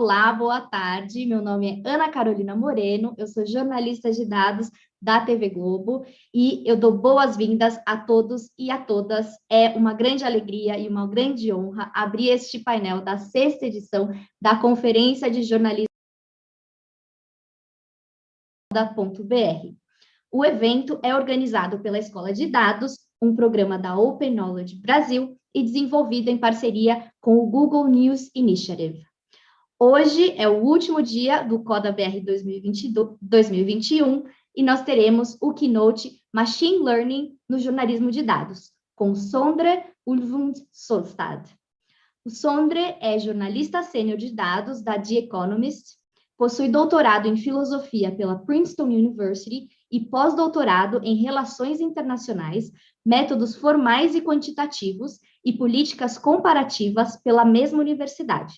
Olá, boa tarde. Meu nome é Ana Carolina Moreno, eu sou jornalista de dados da TV Globo e eu dou boas-vindas a todos e a todas. É uma grande alegria e uma grande honra abrir este painel da sexta edição da Conferência de Jornalismo da .br. O evento é organizado pela Escola de Dados, um programa da Open Knowledge Brasil e desenvolvido em parceria com o Google News Initiative. Hoje é o último dia do Coda BR 2021 e nós teremos o keynote Machine Learning no jornalismo de dados, com Sondre Ulvund Solstad. O Sondre é jornalista sênior de dados da The Economist, possui doutorado em filosofia pela Princeton University e pós-doutorado em relações internacionais, métodos formais e quantitativos e políticas comparativas pela mesma universidade.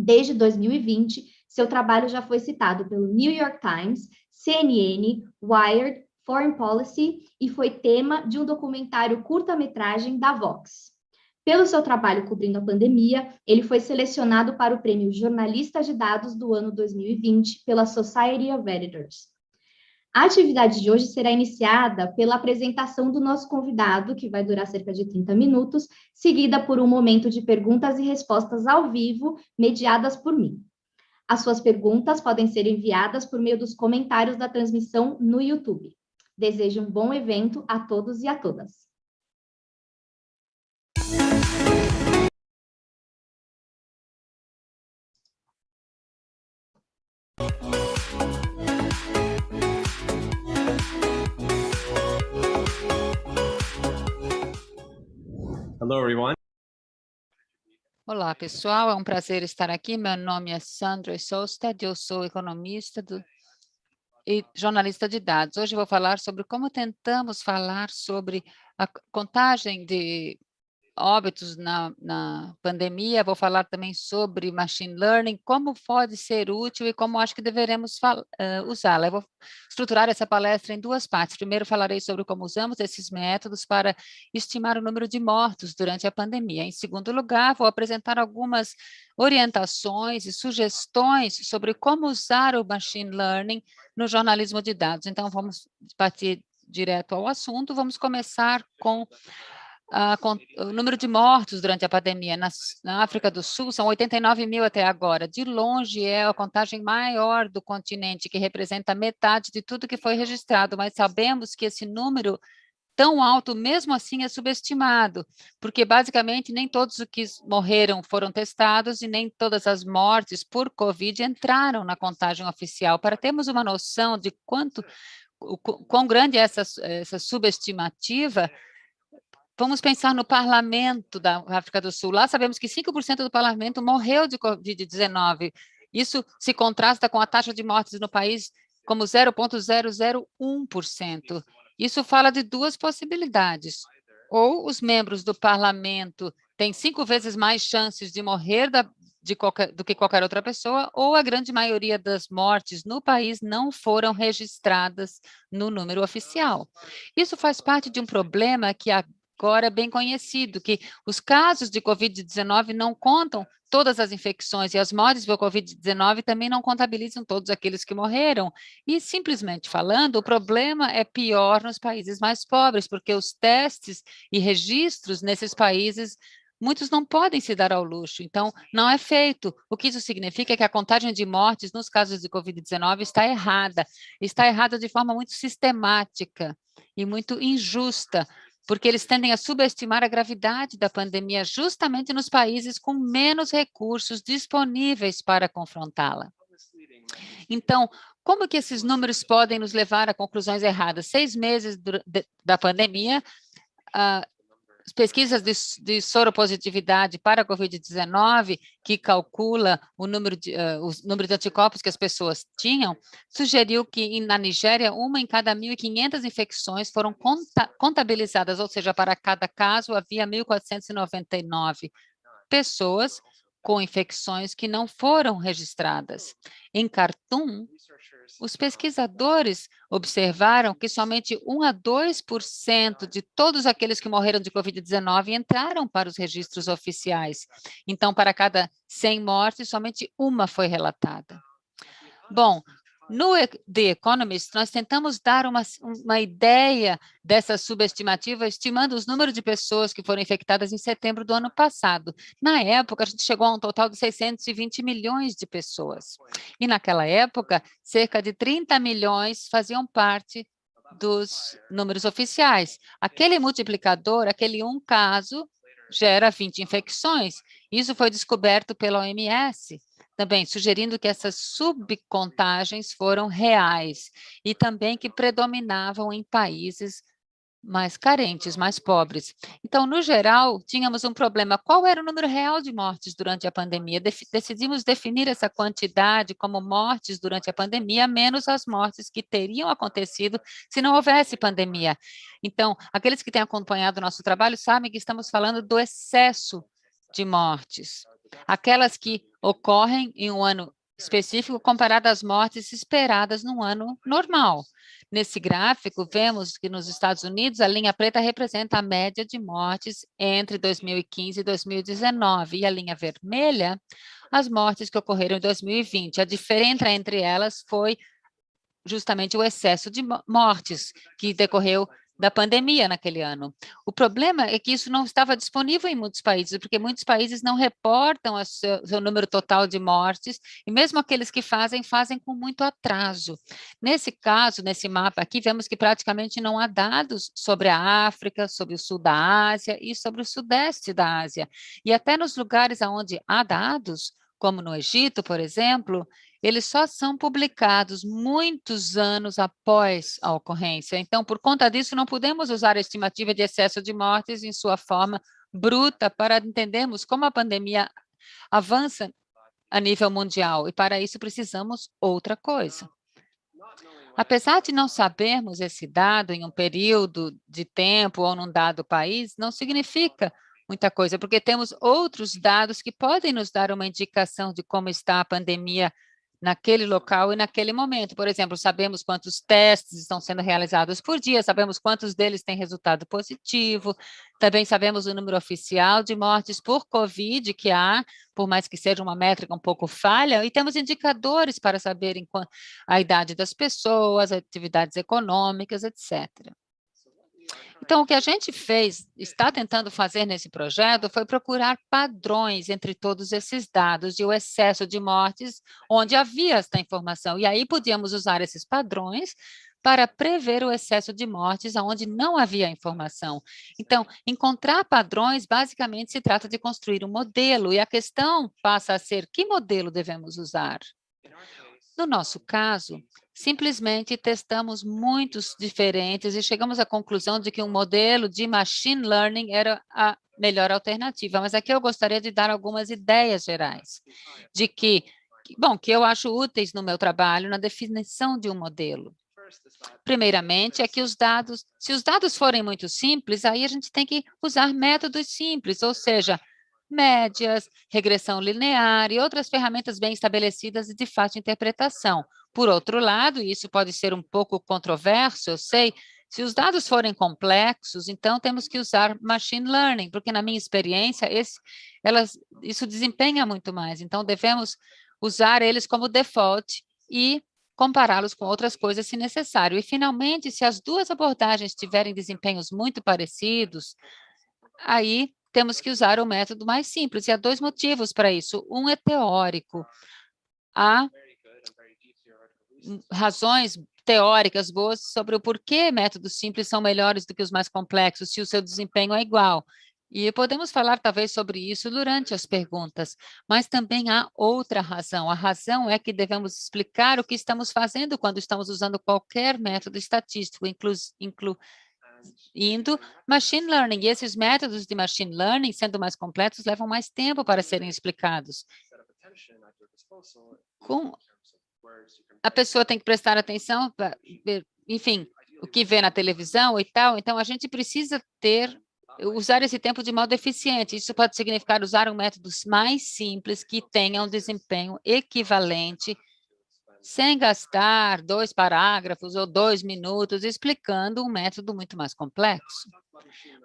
Desde 2020, seu trabalho já foi citado pelo New York Times, CNN, Wired, Foreign Policy e foi tema de um documentário curta-metragem da Vox. Pelo seu trabalho cobrindo a pandemia, ele foi selecionado para o prêmio Jornalista de Dados do ano 2020 pela Society of Editors. A atividade de hoje será iniciada pela apresentação do nosso convidado, que vai durar cerca de 30 minutos, seguida por um momento de perguntas e respostas ao vivo, mediadas por mim. As suas perguntas podem ser enviadas por meio dos comentários da transmissão no YouTube. Desejo um bom evento a todos e a todas. Olá, pessoal. É um prazer estar aqui. Meu nome é Sandra Solstad, eu sou economista do, e jornalista de dados. Hoje vou falar sobre como tentamos falar sobre a contagem de óbitos na, na pandemia, vou falar também sobre machine learning, como pode ser útil e como acho que deveremos uh, usá-la. Eu vou estruturar essa palestra em duas partes. Primeiro falarei sobre como usamos esses métodos para estimar o número de mortos durante a pandemia. Em segundo lugar, vou apresentar algumas orientações e sugestões sobre como usar o machine learning no jornalismo de dados. Então, vamos partir direto ao assunto. Vamos começar com o número de mortos durante a pandemia na, na, África do Sul são 89 mil até agora. De longe é a contagem maior do continente, que representa metade de tudo que foi registrado, mas sabemos que esse número tão alto, mesmo assim, é subestimado, porque basicamente nem todos os que morreram foram testados e nem todas as mortes por Covid entraram na contagem oficial. Para termos uma noção de quanto, o, quão grande é essa, essa subestimativa, Vamos pensar no parlamento da África do Sul. Lá sabemos que 5% do parlamento morreu de Covid-19. Isso se contrasta com a taxa de mortes no país como 0,001%. Isso fala de duas possibilidades. Ou os membros do parlamento têm cinco vezes mais chances de morrer da, de qualquer, do que qualquer outra pessoa, ou a grande maioria das mortes no país não foram registradas no número oficial. Isso faz parte de um problema que a agora bem conhecido, que os casos de Covid-19 não contam todas as infecções e as mortes por Covid-19 também não contabilizam todos aqueles que morreram. E, simplesmente falando, o problema é pior nos países mais pobres, porque os testes e registros nesses países muitos não podem se dar ao luxo, então não é feito. O que isso significa é que a contagem de mortes nos casos de Covid-19 está errada, está errada de forma muito sistemática e muito injusta, porque eles tendem a subestimar a gravidade da pandemia justamente nos países com menos recursos disponíveis para confrontá-la. Então, como que esses números podem nos levar a conclusões erradas? Seis meses da pandemia, uh, pesquisas de, de soropositividade para a Covid-19, que calcula o número, de, uh, o número de anticorpos que as pessoas tinham, sugeriu que na Nigéria, uma em cada 1.500 infecções foram conta, contabilizadas, ou seja, para cada caso havia 1.499 pessoas com infecções que não foram registradas. Em Khartoum, os pesquisadores observaram que somente 1 a 2% de todos aqueles que morreram de Covid-19 entraram para os registros oficiais. Então, para cada 100 mortes, somente uma foi relatada. Bom, no The Economist, nós tentamos dar uma, uma ideia dessa subestimativa, estimando os números de pessoas que foram infectadas em setembro do ano passado. Na época, a gente chegou a um total de 620 milhões de pessoas. E naquela época, cerca de 30 milhões faziam parte dos números oficiais. Aquele multiplicador, aquele um caso, gera 20 infecções. Isso foi descoberto pela OMS também sugerindo que essas subcontagens foram reais e também que predominavam em países mais carentes, mais pobres. Então, no geral, tínhamos um problema. Qual era o número real de mortes durante a pandemia? decidimos definir essa quantidade como mortes durante a pandemia, menos as mortes que teriam acontecido se não houvesse pandemia. Então, aqueles que têm acompanhado o nosso trabalho sabem que estamos falando do excesso de mortes aquelas que ocorrem em um ano específico comparado às mortes esperadas num ano normal. Nesse gráfico, vemos que nos Estados Unidos, a linha preta representa a média de mortes entre 2015 e 2019, e a linha vermelha, as mortes que ocorreram em 2020. A diferença entre elas foi justamente o excesso de mortes que decorreu da pandemia naquele ano. O problema é que isso não estava disponível em muitos países, porque muitos países não reportam o seu, seu, número total de mortes, e mesmo aqueles que fazem, fazem com muito atraso. Nesse caso, nesse mapa aqui, vemos que praticamente não há dados sobre a África, sobre o sul da Ásia e sobre o sudeste da Ásia. E até nos lugares onde há dados, como no Egito, por exemplo, eles só são publicados muitos anos após a ocorrência. Então, por conta disso, não podemos usar a estimativa de excesso de mortes em sua forma bruta para entendermos como a pandemia avança a nível mundial, e para isso precisamos outra coisa. Apesar de não sabermos esse dado em um período de tempo ou num dado país, não significa muita coisa, porque temos outros dados que podem nos dar uma indicação de como está a pandemia naquele local e naquele momento. Por exemplo, sabemos quantos testes estão sendo realizados por dia, sabemos quantos deles têm resultado positivo, também sabemos o número oficial de mortes por Covid que há, por mais que seja uma métrica um pouco falha, e temos indicadores para saber a idade das pessoas, atividades econômicas, etc. Então, o que a gente fez, está tentando fazer nesse projeto, foi procurar padrões entre todos esses dados e o excesso de mortes onde havia esta informação. E aí podíamos usar esses padrões para prever o excesso de mortes onde não havia informação. Então, encontrar padrões, basicamente, se trata de construir um modelo, e a questão passa a ser que modelo devemos usar? No nosso caso, simplesmente testamos muitos diferentes e chegamos à conclusão de que um modelo de machine learning era a melhor alternativa. Mas aqui eu gostaria de dar algumas ideias gerais de que, bom, que eu acho úteis no meu trabalho na definição de um modelo. Primeiramente, é que os dados, se os dados forem muito simples, aí a gente tem que usar métodos simples, ou seja, médias, regressão linear e outras ferramentas bem estabelecidas de fácil interpretação. Por outro lado, e isso pode ser um pouco controverso, eu sei, se os dados forem complexos, então temos que usar machine learning, porque na minha experiência, esse, elas, isso desempenha muito mais. Então, devemos usar eles como default e compará-los com outras coisas se necessário. E, finalmente, se as duas abordagens tiverem desempenhos muito parecidos, aí temos que usar o método mais simples, e há dois motivos para isso. Um é teórico. Há razões teóricas boas sobre o porquê métodos simples são melhores do que os mais complexos, se o seu desempenho é igual. E podemos falar talvez sobre isso durante as perguntas, mas também há outra razão. A razão é que devemos explicar o que estamos fazendo quando estamos usando qualquer método estatístico, inclu, inclu indo machine learning. E esses métodos de machine learning, sendo mais completos, levam mais tempo para serem explicados. Com a pessoa tem que prestar atenção, enfim, o que vê na televisão e tal. Então, a gente precisa ter usar esse tempo de modo eficiente. Isso pode significar usar um método mais simples que tenha um desempenho equivalente sem gastar dois parágrafos ou dois minutos explicando um método muito mais complexo.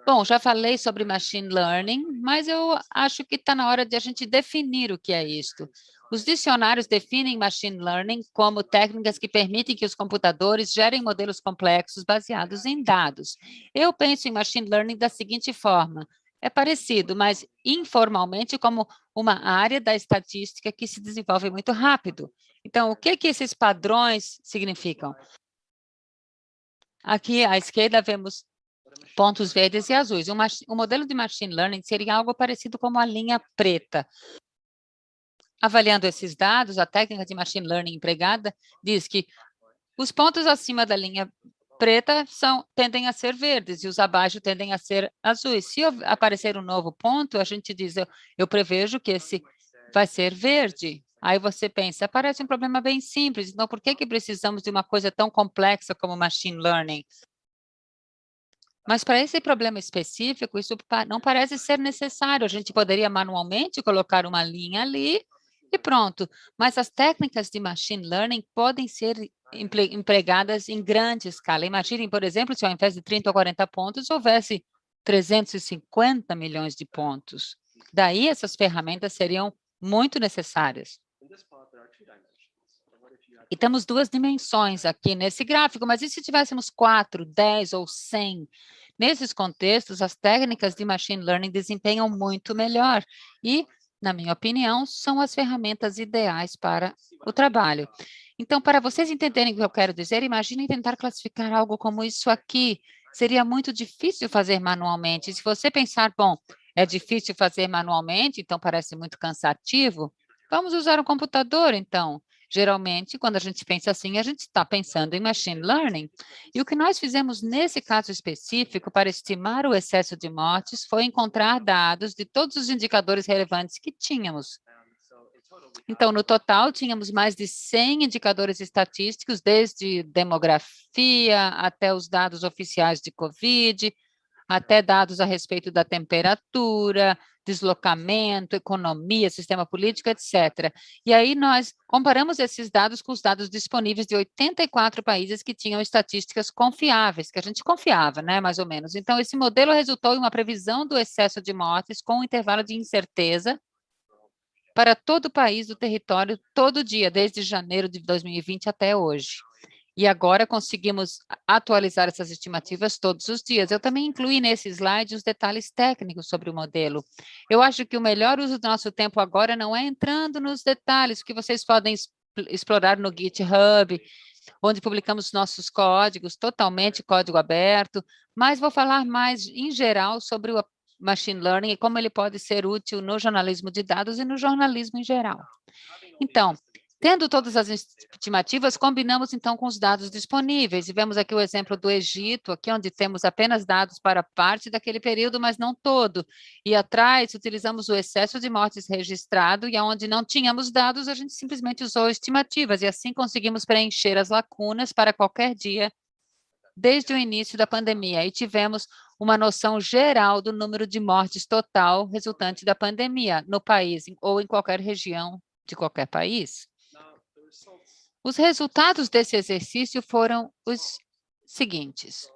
Bom, já falei sobre machine learning, mas eu acho que está na hora de a gente definir o que é isto. Os dicionários definem machine learning como técnicas que permitem que os computadores gerem modelos complexos baseados em dados. Eu penso em machine learning da seguinte forma, é parecido, mas informalmente como uma área da estatística que se desenvolve muito rápido. Então, o que, que esses padrões significam? Aqui à esquerda vemos pontos verdes e azuis. Um, um modelo de machine learning seria algo parecido com a linha preta. Avaliando esses dados, a técnica de machine learning empregada diz que os pontos acima da linha preta são, tendem a ser verdes e os abaixo tendem a ser azuis. Se aparecer um novo ponto, a gente diz, eu, eu prevejo que esse vai ser verde. Aí você pensa, parece um problema bem simples, então por que, que precisamos de uma coisa tão complexa como machine learning? Mas para esse problema específico, isso não parece ser necessário. A gente poderia manualmente colocar uma linha ali e pronto. Mas as técnicas de machine learning podem ser empregadas em grande escala. Imaginem, por exemplo, se ao invés de 30 ou 40 pontos, houvesse 350 milhões de pontos. Daí essas ferramentas seriam muito necessárias. E temos duas dimensões aqui nesse gráfico, mas e se tivéssemos 4, 10 ou 100? Nesses contextos, as técnicas de machine learning desempenham muito melhor e, na minha opinião, são as ferramentas ideais para o trabalho. Então, para vocês entenderem o que eu quero dizer, imaginem tentar classificar algo como isso aqui. Seria muito difícil fazer manualmente. Se você pensar, bom, é difícil fazer manualmente, então parece muito cansativo, vamos usar o computador, então. Geralmente, quando a gente pensa assim, a gente está pensando em machine learning. E o que nós fizemos nesse caso específico para estimar o excesso de mortes foi encontrar dados de todos os indicadores relevantes que tínhamos. Então, no total, tínhamos mais de 100 indicadores estatísticos, desde demografia até os dados oficiais de COVID, até dados a respeito da temperatura, deslocamento, economia, sistema político, etc. E aí nós comparamos esses dados com os dados disponíveis de 84 países que tinham estatísticas confiáveis, que a gente confiava, né, mais ou menos. Então, esse modelo resultou em uma previsão do excesso de mortes com um intervalo de incerteza para todo o país do território, todo dia, desde janeiro de 2020 até hoje. E agora conseguimos atualizar essas estimativas todos os dias. Eu também incluí nesse slide os detalhes técnicos sobre o modelo. Eu acho que o melhor uso do nosso tempo agora não é entrando nos detalhes, que vocês podem explorar no GitHub, onde publicamos nossos códigos, totalmente código aberto, mas vou falar mais em geral sobre o machine learning e como ele pode ser útil no jornalismo de dados e no jornalismo em geral. Então, Tendo todas as estimativas, combinamos então com os dados disponíveis, e vemos aqui o exemplo do Egito, aqui onde temos apenas dados para parte daquele período, mas não todo. E atrás, utilizamos o excesso de mortes registrado, e onde não tínhamos dados, a gente simplesmente usou estimativas, e assim conseguimos preencher as lacunas para qualquer dia desde o início da pandemia, e tivemos uma noção geral do número de mortes total resultante da pandemia no país, ou em qualquer região de qualquer país. Os resultados desse exercício foram os seguintes.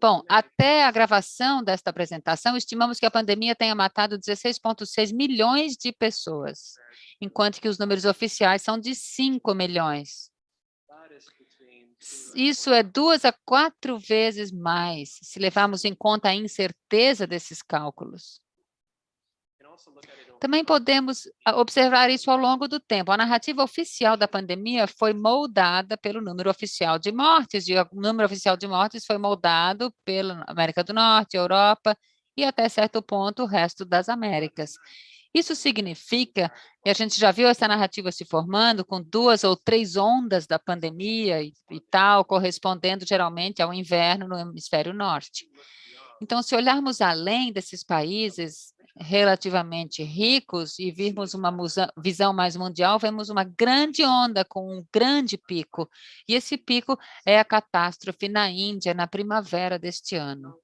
Bom, até a gravação desta apresentação, estimamos que a pandemia tenha matado 16,6 milhões de pessoas, enquanto que os números oficiais são de 5 milhões. Isso é duas a quatro vezes mais, se levarmos em conta a incerteza desses cálculos. Também podemos ah, observar isso ao longo do tempo. A narrativa oficial da pandemia foi moldada pelo número oficial de mortes, e o número oficial de mortes foi moldado pela América do Norte, Europa e até certo ponto o resto das Américas. Isso significa, e a gente já viu essa narrativa se formando com duas ou três ondas da pandemia e, e tal, correspondendo geralmente ao inverno no hemisfério norte. Então, se olharmos além desses países relativamente ricos e virmos uma visão mais mundial, vemos uma grande onda com um grande pico. E esse pico é a catástrofe na Índia, na primavera deste ano.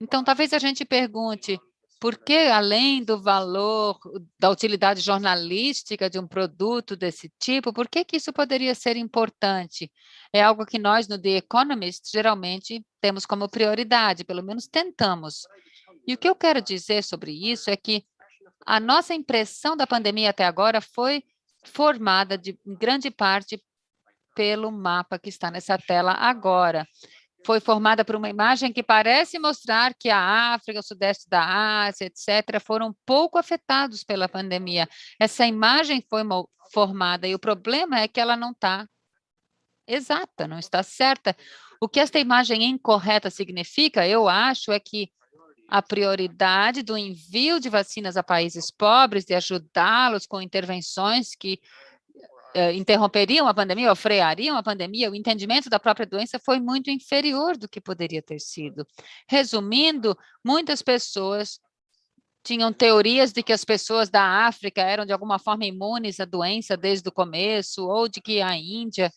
Então, talvez a gente pergunte, por que, além do valor, da utilidade jornalística de um produto desse tipo, por que, que isso poderia ser importante? É algo que nós, no The Economist, geralmente temos como prioridade, pelo menos tentamos. E o que eu quero dizer sobre isso é que a nossa impressão da pandemia até agora foi formada, de, grande parte, pelo mapa que está nessa tela agora foi formada por uma imagem que parece mostrar que a África, o sudeste da Ásia, etc., foram pouco afetados pela pandemia. Essa imagem foi formada e o problema é que ela não está exata, não está certa. O que esta imagem incorreta significa, eu acho, é que a prioridade do envio de vacinas a países pobres, de ajudá-los com intervenções que uh, interromperiam a pandemia ou freariam a pandemia, o entendimento da própria doença foi muito inferior do que poderia ter sido. Resumindo, muitas pessoas tinham teorias de que as pessoas da África eram de alguma forma imunes à doença desde o começo, ou de que a Índia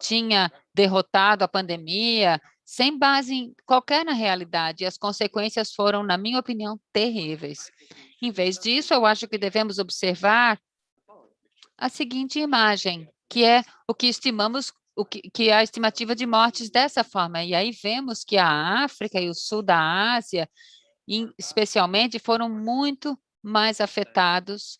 tinha derrotado a pandemia, sem base em qualquer na realidade, e as consequências foram, na minha opinião, terríveis. Em vez disso, eu acho que devemos observar a seguinte imagem, que é o que estimamos, o que, que é a estimativa de mortes dessa forma. E aí vemos que a África e o sul da Ásia, especialmente, foram muito mais afetados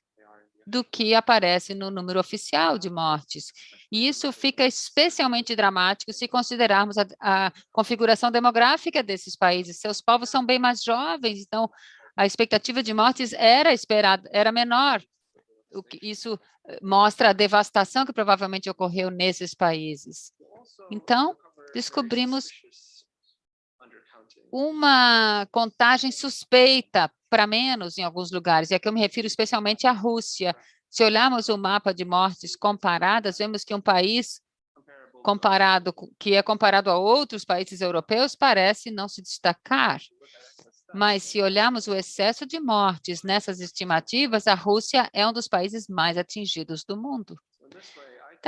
do que aparece no número oficial de mortes. E isso fica especialmente dramático se considerarmos a, a, configuração demográfica desses países. Seus povos são bem mais jovens, então a expectativa de mortes era esperada, era menor isso eh, mostra a devastação que provavelmente ocorreu nesses países. Então, descobrimos uma contagem suspeita para menos em alguns lugares, e aqui eu me refiro especialmente à Rússia. Se olharmos o mapa de mortes comparadas, vemos que um país comparado que é comparado a outros países europeus parece não se destacar. Mas se olharmos o excesso de mortes nessas estimativas, a Rússia é um dos países mais atingidos do mundo.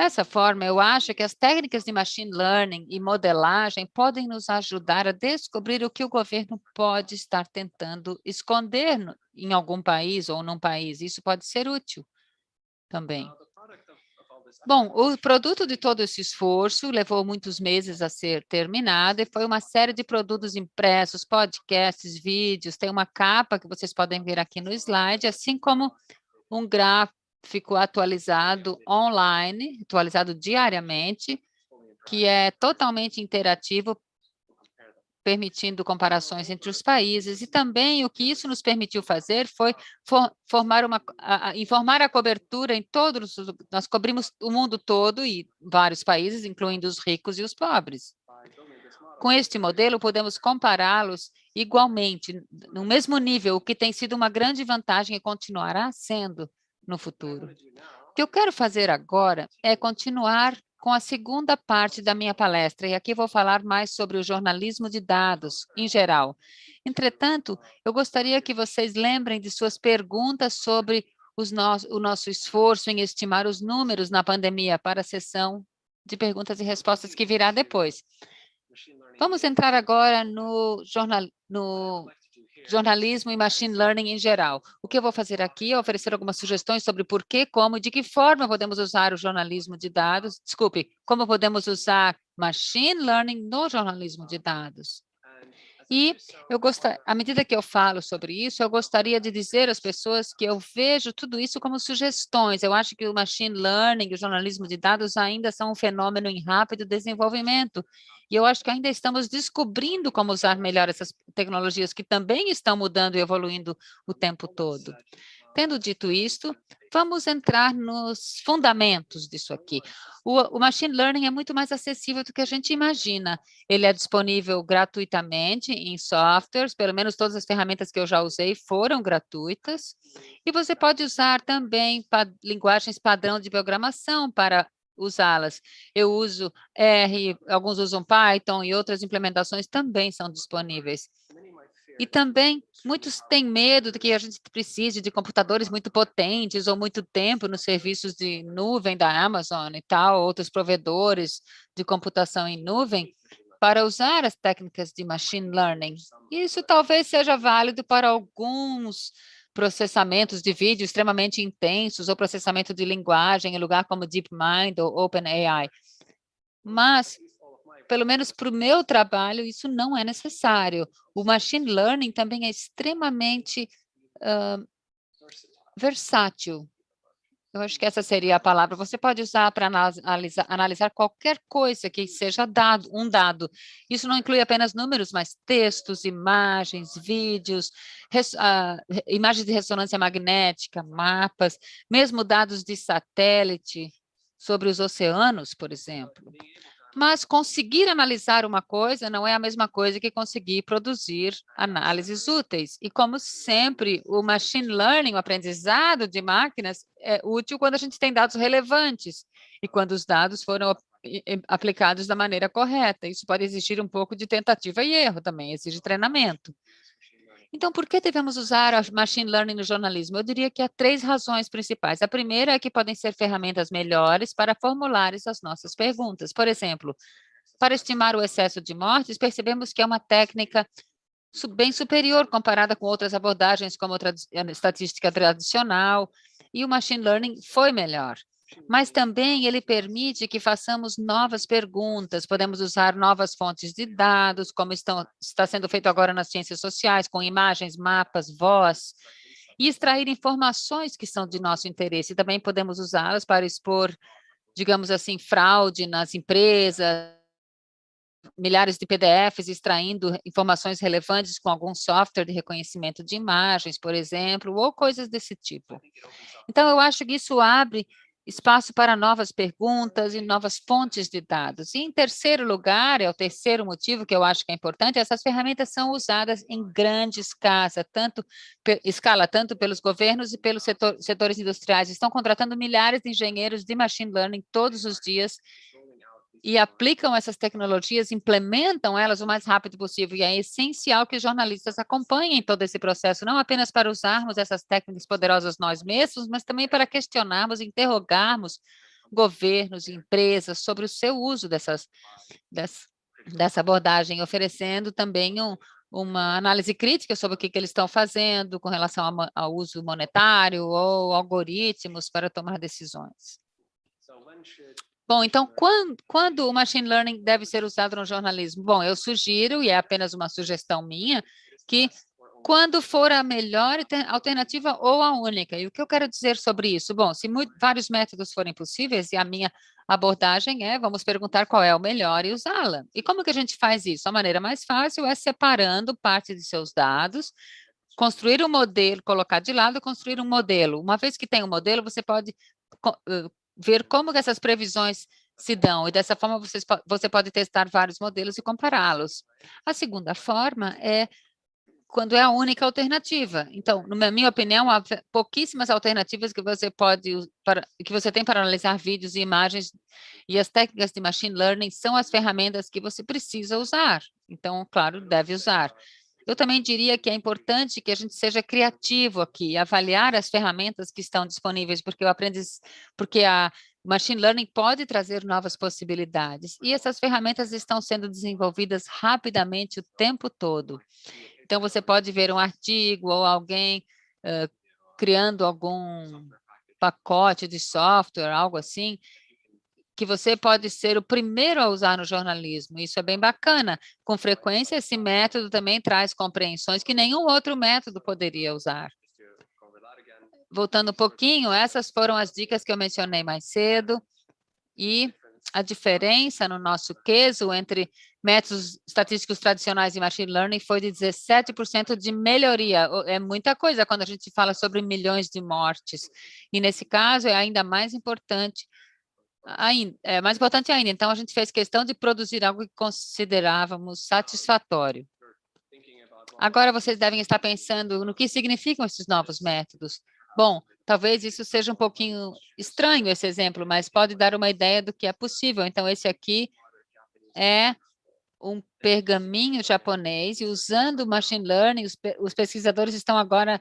Dessa forma, eu acho que as técnicas de machine learning e modelagem podem nos ajudar a descobrir o que o governo pode estar tentando esconder em algum país ou num país. Isso pode ser útil também. Bom, o produto de todo esse esforço levou muitos meses a ser terminado e foi uma série de produtos impressos, podcasts, vídeos, tem uma capa que vocês podem ver aqui no slide, assim como um gráfico atualizado online, atualizado diariamente, que é totalmente interativo permitindo comparações entre os países, e também o que isso nos permitiu fazer foi for, formar uma, a, a, informar a cobertura em todos, nós cobrimos o mundo todo e vários países, incluindo os ricos e os pobres. Com este modelo, podemos compará-los igualmente, no mesmo nível, o que tem sido uma grande vantagem e continuará sendo no futuro. O que eu quero fazer agora é continuar com a segunda parte da minha palestra, e aqui vou falar mais sobre o jornalismo de dados, em geral. Entretanto, eu gostaria que vocês lembrem de suas perguntas sobre no o nosso esforço em estimar os números na pandemia para a sessão de perguntas e respostas que virá depois. Vamos entrar agora no, jornal, no jornalismo e machine learning em geral. O que eu vou fazer aqui é oferecer algumas sugestões sobre por que, como e de que forma podemos usar o jornalismo de dados, desculpe, como podemos usar machine learning no jornalismo de dados. E eu gostaria, à medida que eu falo sobre isso, eu gostaria de dizer às pessoas que eu vejo tudo isso como sugestões. Eu acho que o machine learning o jornalismo de dados ainda são um fenômeno em rápido desenvolvimento. E eu acho que ainda estamos descobrindo como usar melhor essas tecnologias que também estão mudando e evoluindo o tempo todo. Tendo dito isto, vamos entrar nos fundamentos disso aqui. O, o, machine learning é muito mais acessível do que a gente imagina. Ele é disponível gratuitamente em softwares, pelo menos todas as ferramentas que eu já usei foram gratuitas. E você pode usar também pa, linguagens padrão de programação para usá-las. Eu uso R, alguns usam Python e outras implementações também são disponíveis. E também muitos têm medo de que a gente precise de computadores muito potentes ou muito tempo nos serviços de nuvem da Amazon e tal, outros provedores de computação em nuvem. para usar as técnicas de machine learning. Isso talvez seja válido para alguns processamentos de vídeo extremamente intensos ou processamento de linguagem em lugar como DeepMind ou OpenAI. Mas, pelo menos para o meu trabalho, isso não é necessário. O machine learning também é extremamente uh, versátil. Eu acho que essa seria a palavra. Você pode usar para analisar, analisar, qualquer coisa que seja dado, um dado. Isso não inclui apenas números, mas textos, imagens, vídeos, res, uh, imagens de ressonância magnética, mapas, mesmo dados de satélite sobre os oceanos, por exemplo. Mas conseguir analisar uma coisa não é a mesma coisa que conseguir produzir análises úteis. E como sempre, o machine learning, o aprendizado de máquinas, é útil quando a gente tem dados relevantes e quando os dados foram aplicados da maneira correta. Isso pode exigir um pouco de tentativa e erro também, exige treinamento. Então, por que devemos usar a machine learning no jornalismo? Eu diria que há três razões principais. A primeira é que podem ser ferramentas melhores para formular as nossas perguntas. Por exemplo, para estimar o excesso de mortes, percebemos que é uma técnica bem superior comparada com outras abordagens, como a estatística tradicional, e o machine learning foi melhor mas também ele permite que façamos novas perguntas, podemos usar novas fontes de dados, como estão, está sendo feito agora nas ciências sociais, com imagens, mapas, voz, e extrair informações que são de nosso interesse. Também podemos usá-las para expor, digamos assim, fraude nas empresas, milhares de PDFs extraindo informações relevantes com algum software de reconhecimento de imagens, por exemplo, ou coisas desse tipo. Então, eu acho que isso abre espaço para novas perguntas e novas fontes de dados. E em terceiro lugar, é o terceiro motivo que eu acho que é importante, essas ferramentas são usadas em grande escala, tanto, escala, tanto pelos governos e pelos setor, setores industriais. Estão contratando milhares de engenheiros de machine learning todos os dias e aplicam essas tecnologias, implementam elas o mais rápido possível. E é essencial que jornalistas acompanhem todo esse processo, não apenas para usarmos essas técnicas poderosas nós mesmos, mas também para questionarmos, interrogarmos governos e empresas sobre o seu uso dessas, dessa, dessa abordagem, oferecendo também um, uma análise crítica sobre o que, que eles estão fazendo com relação ao, ao uso monetário ou algoritmos para tomar decisões. Bom, então, quando, quando o machine learning deve ser usado no jornalismo? Bom, eu sugiro, e é apenas uma sugestão minha, que quando for a melhor alternativa ou a única. E o que eu quero dizer sobre isso? Bom, se muito, vários métodos forem possíveis, e a minha abordagem é, vamos perguntar qual é o melhor e usá-la. E como que a gente faz isso? A maneira mais fácil é separando parte de seus dados, construir um modelo, colocar de lado, construir um modelo. Uma vez que tem um modelo, você pode ver como essas previsões se dão, e dessa forma vocês, você pode testar vários modelos e compará-los. A segunda forma é quando é a única alternativa. Então, na minha opinião, há pouquíssimas alternativas que você pode para, que você tem para analisar vídeos e imagens, e as técnicas de machine learning são as ferramentas que você precisa usar. Então, claro, deve usar. Eu também diria que é importante que a gente seja criativo aqui, avaliar as ferramentas que estão disponíveis, porque o aprendiz, porque a machine learning pode trazer novas possibilidades, e essas ferramentas estão sendo desenvolvidas rapidamente o tempo todo. Então, você pode ver um artigo ou alguém uh, criando algum pacote de software, algo assim, que você pode ser o primeiro a usar no jornalismo. Isso é bem bacana. Com frequência, esse método também traz compreensões que nenhum outro método poderia usar. Voltando um pouquinho, essas foram as dicas que eu mencionei mais cedo. E a diferença no nosso queso entre métodos estatísticos tradicionais e machine learning foi de 17% de melhoria. É muita coisa quando a gente fala sobre milhões de mortes. E nesse caso é ainda mais importante ainda, é mais importante ainda, então a gente fez questão de produzir algo que considerávamos satisfatório. Agora vocês devem estar pensando no que significam esses novos métodos. Bom, talvez isso seja um pouquinho estranho, esse exemplo, mas pode dar uma ideia do que é possível. Então, esse aqui é um pergaminho japonês, e usando machine learning, os, os pesquisadores estão agora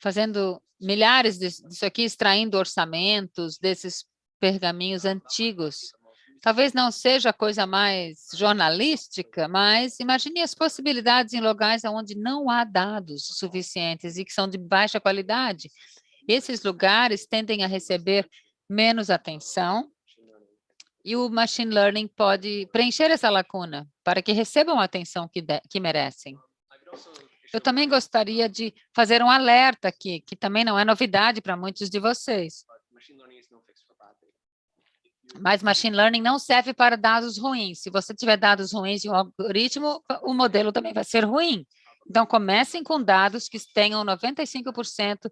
fazendo milhares disso aqui, extraindo orçamentos desses pergaminhos antigos Talvez não seja a coisa mais jornalística, mas imagine as possibilidades em lugares onde não há dados suficientes e que são de baixa qualidade. Esses lugares tendem a receber menos atenção e o machine learning pode preencher essa lacuna para que recebam a atenção que, de, que merecem. Eu também gostaria de fazer um alerta aqui, que também não é novidade para muitos de vocês. Mas machine learning não serve para dados ruins. Se você tiver dados ruins em um algoritmo, o modelo também vai ser ruim. Então, comecem com dados que tenham 95%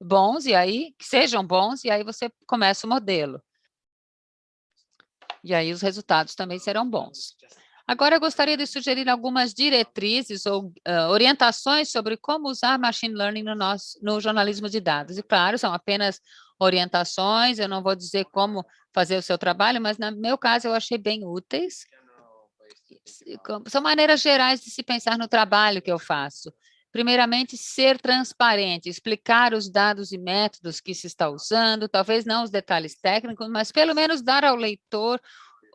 bons, e aí, que sejam bons, e aí você começa o modelo. E aí os resultados também serão bons. Agora, eu gostaria de sugerir algumas diretrizes ou uh, orientações sobre como usar machine learning no, nosso, no jornalismo de dados. E, claro, são apenas orientações, eu não vou dizer como fazer o seu trabalho, mas, no meu caso, eu achei bem úteis. São maneiras gerais de se pensar no trabalho que eu faço. Primeiramente, ser transparente, explicar os dados e métodos que se está usando, talvez não os detalhes técnicos, mas pelo menos dar ao leitor,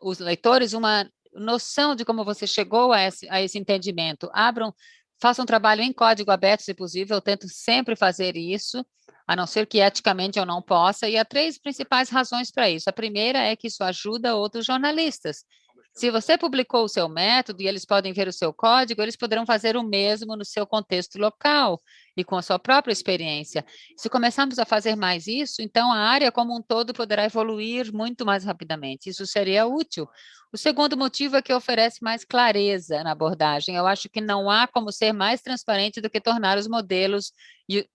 os leitores, uma noção de como você chegou a esse, a esse entendimento. Abram, façam um trabalho em código aberto, se possível, eu tento sempre fazer isso, a não ser que eticamente eu não possa, e há três principais razões para isso. A primeira é que isso ajuda outros jornalistas. Se você publicou o seu método e eles podem ver o seu código, eles poderão fazer o mesmo no seu contexto local e com a sua própria experiência. Se começarmos a fazer mais isso, então a área como um todo poderá evoluir muito mais rapidamente. Isso seria útil. O segundo motivo é que oferece mais clareza na abordagem. Eu acho que não há como ser mais transparente do que tornar os modelos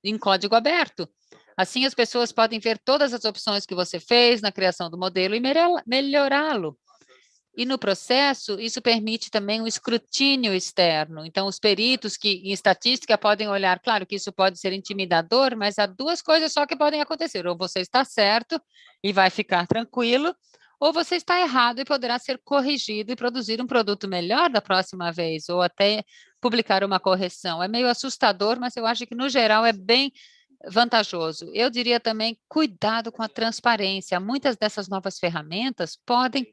em código aberto. Assim, as pessoas podem ver todas as opções que você fez na criação do modelo e melhorá-lo. E no processo, isso permite também um escrutínio externo. Então, os peritos que em estatística podem olhar, claro que isso pode ser intimidador, mas há duas coisas só que podem acontecer. Ou você está certo e vai ficar tranquilo, ou você está errado e poderá ser corrigido e produzir um produto melhor da próxima vez, ou até publicar uma correção. É meio assustador, mas eu acho que, no geral, é bem vantajoso. Eu diria também, cuidado com a transparência. Muitas dessas novas ferramentas podem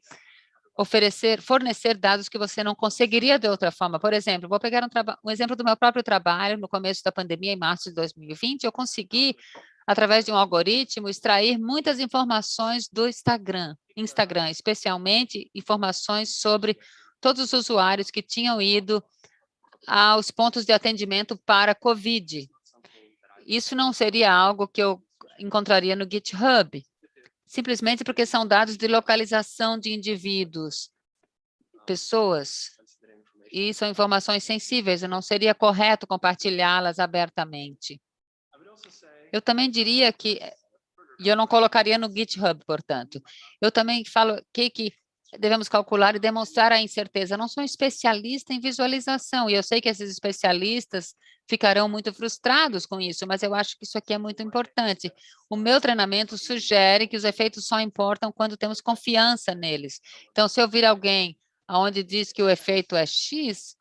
oferecer, fornecer dados que você não conseguiria de outra forma. Por exemplo, vou pegar um, um, exemplo do meu próprio trabalho, no começo da pandemia, em março de 2020, eu consegui, através de um algoritmo, extrair muitas informações do Instagram, Instagram, especialmente informações sobre todos os usuários que tinham ido aos pontos de atendimento para COVID. Isso não seria algo que eu encontraria no GitHub, simplesmente porque são dados de localização de indivíduos, pessoas, e são informações sensíveis, não seria correto compartilhá-las abertamente. Eu também diria que, e eu não colocaria no GitHub, portanto, eu também falo que, que devemos calcular e demonstrar a incerteza. Eu não sou um especialista em visualização, e eu sei que esses especialistas ficarão muito frustrados com isso, mas eu acho que isso aqui é muito importante. O meu treinamento sugere que os efeitos só importam quando temos confiança neles. Então, se eu vir alguém onde diz que o efeito é X,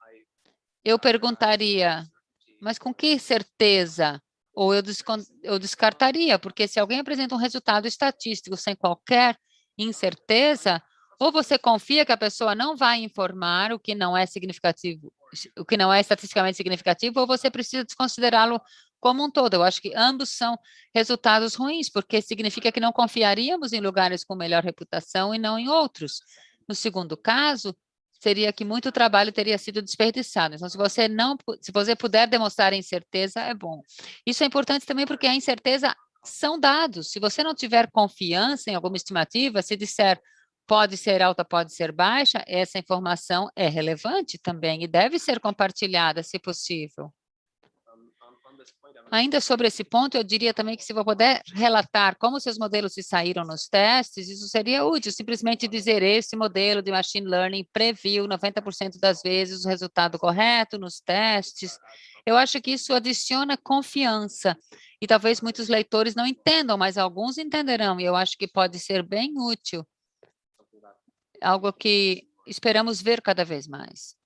eu perguntaria, mas com que certeza? Ou eu, eu descartaria, porque se alguém apresenta um resultado estatístico sem qualquer incerteza, ou você confia que a pessoa não vai informar o que não é significativo, o que não é estatisticamente significativo, ou você precisa desconsiderá-lo como um todo. Eu acho que ambos são resultados ruins, porque significa que não confiaríamos em lugares com melhor reputação e não em outros. No segundo caso, seria que muito trabalho teria sido desperdiçado. Então, se você não, se você puder demonstrar incerteza, é bom. Isso é importante também porque a incerteza são dados. Se você não tiver confiança em alguma estimativa, se disser pode ser alta, pode ser baixa, essa informação é relevante também e deve ser compartilhada, se possível. Ainda sobre esse ponto, eu diria também que se você puder relatar como seus modelos se saíram nos testes, isso seria útil, simplesmente dizer esse modelo de machine learning previu 90% das vezes o resultado correto nos testes. Eu acho que isso adiciona confiança e talvez muitos leitores não entendam, mas alguns entenderão e eu acho que pode ser bem útil algo que esperamos ver cada vez mais.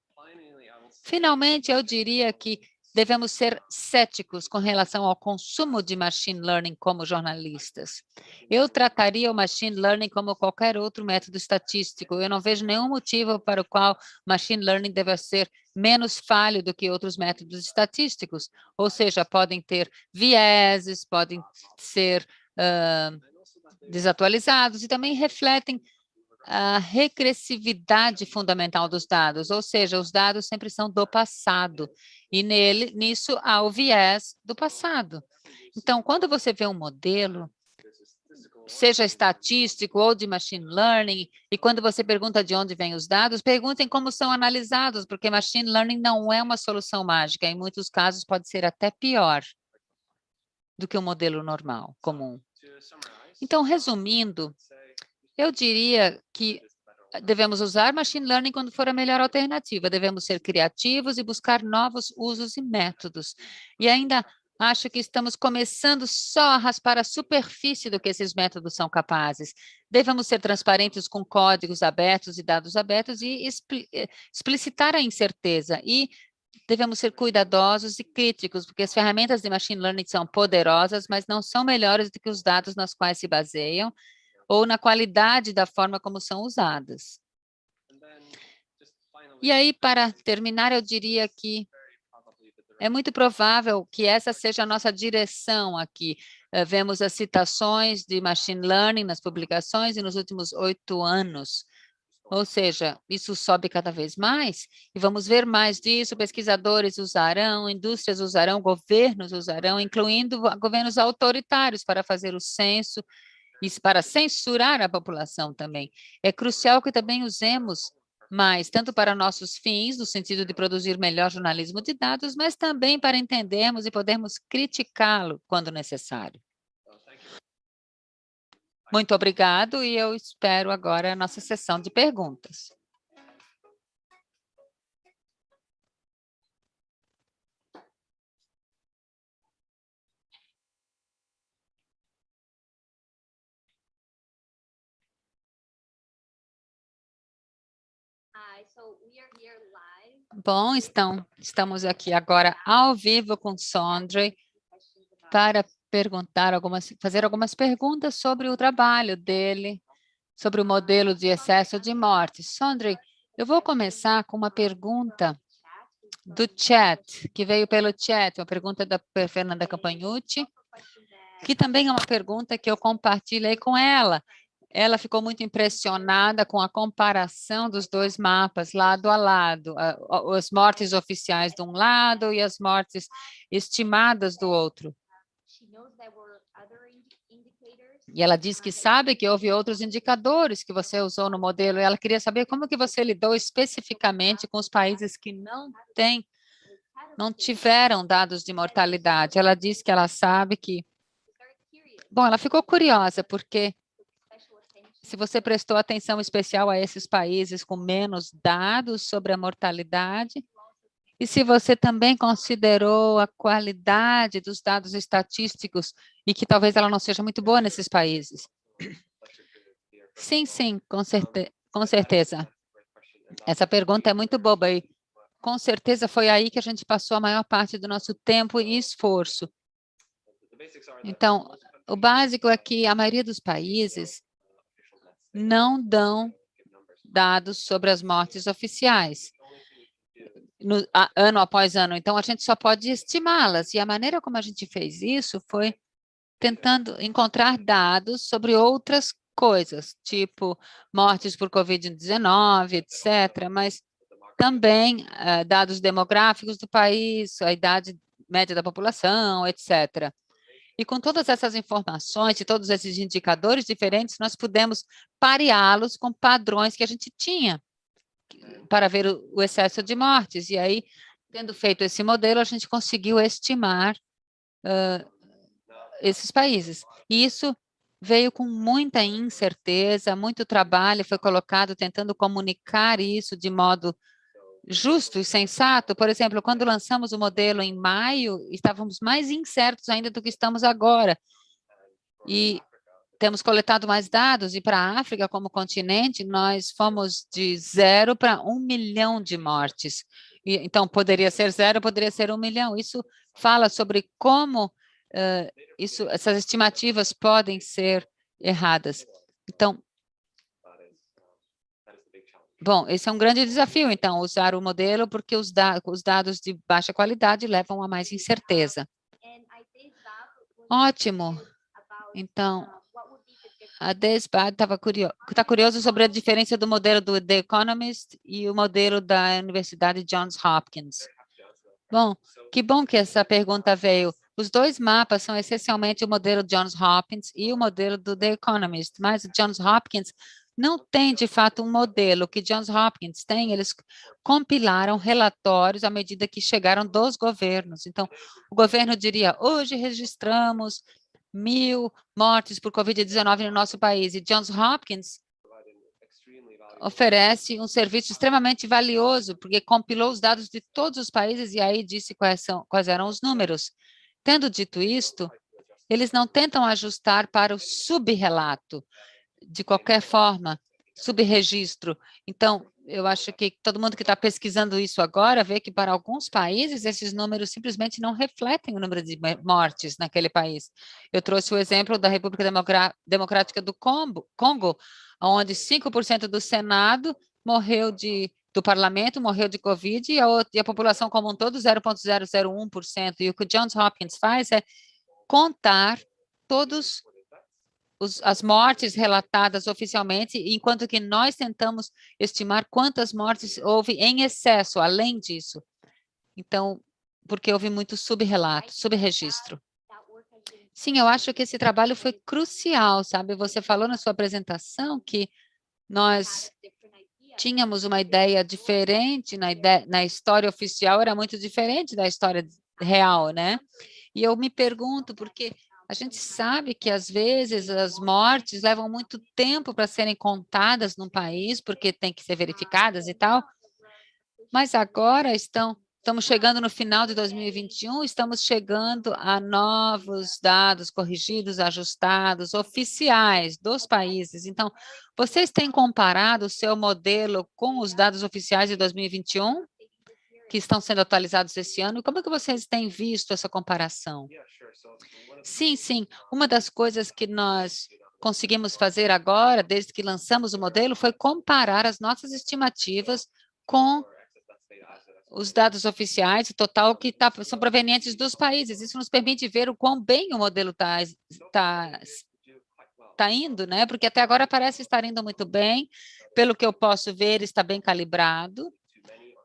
Finalmente, eu diria que devemos ser céticos com relação ao consumo de machine learning como jornalistas. Eu trataria o machine learning como qualquer outro método estatístico. Eu não vejo nenhum motivo para o qual machine learning deve ser menos falho do que outros métodos estatísticos. Ou seja, podem ter vieses, podem ser uh, desatualizados e também refletem a regressividade fundamental dos dados, ou seja, os dados sempre são do passado, e nele, nisso há o viés do passado. Então, quando você vê um modelo, seja estatístico ou de machine learning, e quando você pergunta de onde vêm os dados, perguntem como são analisados, porque machine learning não é uma solução mágica, em muitos casos pode ser até pior do que um modelo normal, comum. Então, resumindo, eu diria que devemos usar machine learning quando for a melhor alternativa. Devemos ser criativos e buscar novos usos e métodos. E ainda acho que estamos começando só a raspar a superfície do que esses métodos são capazes. Devemos ser transparentes com códigos abertos e dados abertos e eh, explicitar a incerteza. E devemos ser cuidadosos e críticos, porque as ferramentas de machine learning são poderosas, mas não são melhores do que os dados nas quais se baseiam ou na qualidade da forma como são usadas. E aí, para terminar, eu diria que é muito provável que essa seja a nossa direção aqui. Uh, vemos as citações de machine learning nas publicações e nos últimos oito anos. Ou seja, isso sobe cada vez mais e vamos ver mais disso. Pesquisadores usarão, indústrias usarão, governos usarão, incluindo governos autoritários para fazer o censo e para censurar a população também. É crucial que também usemos mais, tanto para nossos fins, no sentido de produzir melhor jornalismo de dados, mas também para entendermos e podermos criticá-lo quando necessário. Muito obrigado e eu espero agora a nossa sessão de perguntas. Bom, então, estamos aqui agora ao vivo com Sondre para perguntar algumas, fazer algumas perguntas sobre o trabalho dele, sobre o modelo de excesso de morte. Sondre, eu vou começar com uma pergunta do chat, que veio pelo chat, uma pergunta da Fernanda Campagnucci, que também é uma pergunta que eu compartilhei com ela ela ficou muito impressionada com a comparação dos dois mapas, lado a lado, as mortes oficiais de um lado e as mortes estimadas do outro. E ela diz que sabe que houve outros indicadores que você usou no modelo, e ela queria saber como que você lidou especificamente com os países que não têm, não tiveram dados de mortalidade. Ela diz que ela sabe que... Bom, ela ficou curiosa, porque se você prestou atenção especial a esses países com menos dados sobre a mortalidade, e se você também considerou a qualidade dos dados estatísticos e que talvez ela não seja muito boa nesses países. Sim, sim, com, certe com certeza. Essa pergunta é muito boba e com certeza foi aí que a gente passou a maior parte do nosso tempo e esforço. Então, o básico é que a maioria dos países não dão dados sobre as mortes oficiais, no, a, ano após ano. Então, a gente só pode estimá-las. E a maneira como a gente fez isso foi tentando encontrar dados sobre outras coisas, tipo mortes por Covid-19, etc., mas também uh, dados demográficos do país, a idade média da população, etc. E com todas essas informações e todos esses indicadores diferentes, nós pudemos pareá-los com padrões que a gente tinha para ver o, excesso de mortes. E aí, tendo feito esse modelo, a gente conseguiu estimar uh, esses países. E isso veio com muita incerteza, muito trabalho foi colocado tentando comunicar isso de modo justo e sensato. Por exemplo, quando lançamos o modelo em maio, estávamos mais incertos ainda do que estamos agora. E temos coletado mais dados, e para a África como continente, nós fomos de zero para um milhão de mortes. então, poderia ser zero, poderia ser um milhão. Isso fala sobre como uh, isso, essas estimativas podem ser erradas. Então, bom, esse é um grande desafio, então, usar o modelo, porque os, da os dados de baixa qualidade levam a mais incerteza. Ótimo. Então, a Desbad estava curioso, tá curioso sobre a diferença do modelo do The Economist e o modelo da Universidade Johns Hopkins. Bom, que bom que essa pergunta veio. Os dois mapas são essencialmente o modelo Johns Hopkins e o modelo do The Economist, mas o Johns Hopkins não tem, de fato, um modelo. Que Johns Hopkins tem, eles compilaram relatórios à medida que chegaram dos governos. Então, o governo diria, hoje registramos mil mortes por Covid-19 no nosso país. E Johns Hopkins oferece um serviço extremamente valioso, porque compilou os dados de todos os países e aí disse quais, são, quais eram os números. Tendo dito isto, eles não tentam ajustar para o subrelato, de qualquer forma, subregistro. Então, eu acho que todo mundo que está pesquisando isso agora vê que para alguns países esses números simplesmente não refletem o número de mortes naquele país. Eu trouxe o exemplo da República Democrática do Congo, onde 5% do Senado morreu de do parlamento morreu de Covid e a, e a população como um todo 0,001%. E o que o Johns Hopkins faz é contar todos os, as mortes relatadas oficialmente, enquanto que nós tentamos estimar quantas mortes houve em excesso, além disso. Então, porque houve muito subrelato, subregistro. Sim, eu acho que esse trabalho foi crucial, sabe? Você falou na sua apresentação que nós tínhamos uma ideia diferente na, ideia, na história oficial, era muito diferente da história real, né? E eu me pergunto, porque a gente sabe que, às vezes, as mortes levam muito tempo para serem contadas num país, porque tem que ser verificadas e tal, mas agora estão, estamos chegando no final de 2021, estamos chegando a novos dados corrigidos, ajustados, oficiais dos países. Então, vocês têm comparado o seu modelo com os dados oficiais de 2021? Que estão sendo atualizados esse ano. Como é que vocês têm visto essa comparação? Sim, sim. Uma das coisas que nós conseguimos fazer agora, desde que lançamos o modelo, foi comparar as nossas estimativas com os dados oficiais, o total que tá, são provenientes dos países. Isso nos permite ver o quão bem o modelo está tá, tá indo, né? Porque até agora parece estar indo muito bem. Pelo que eu posso ver, está bem calibrado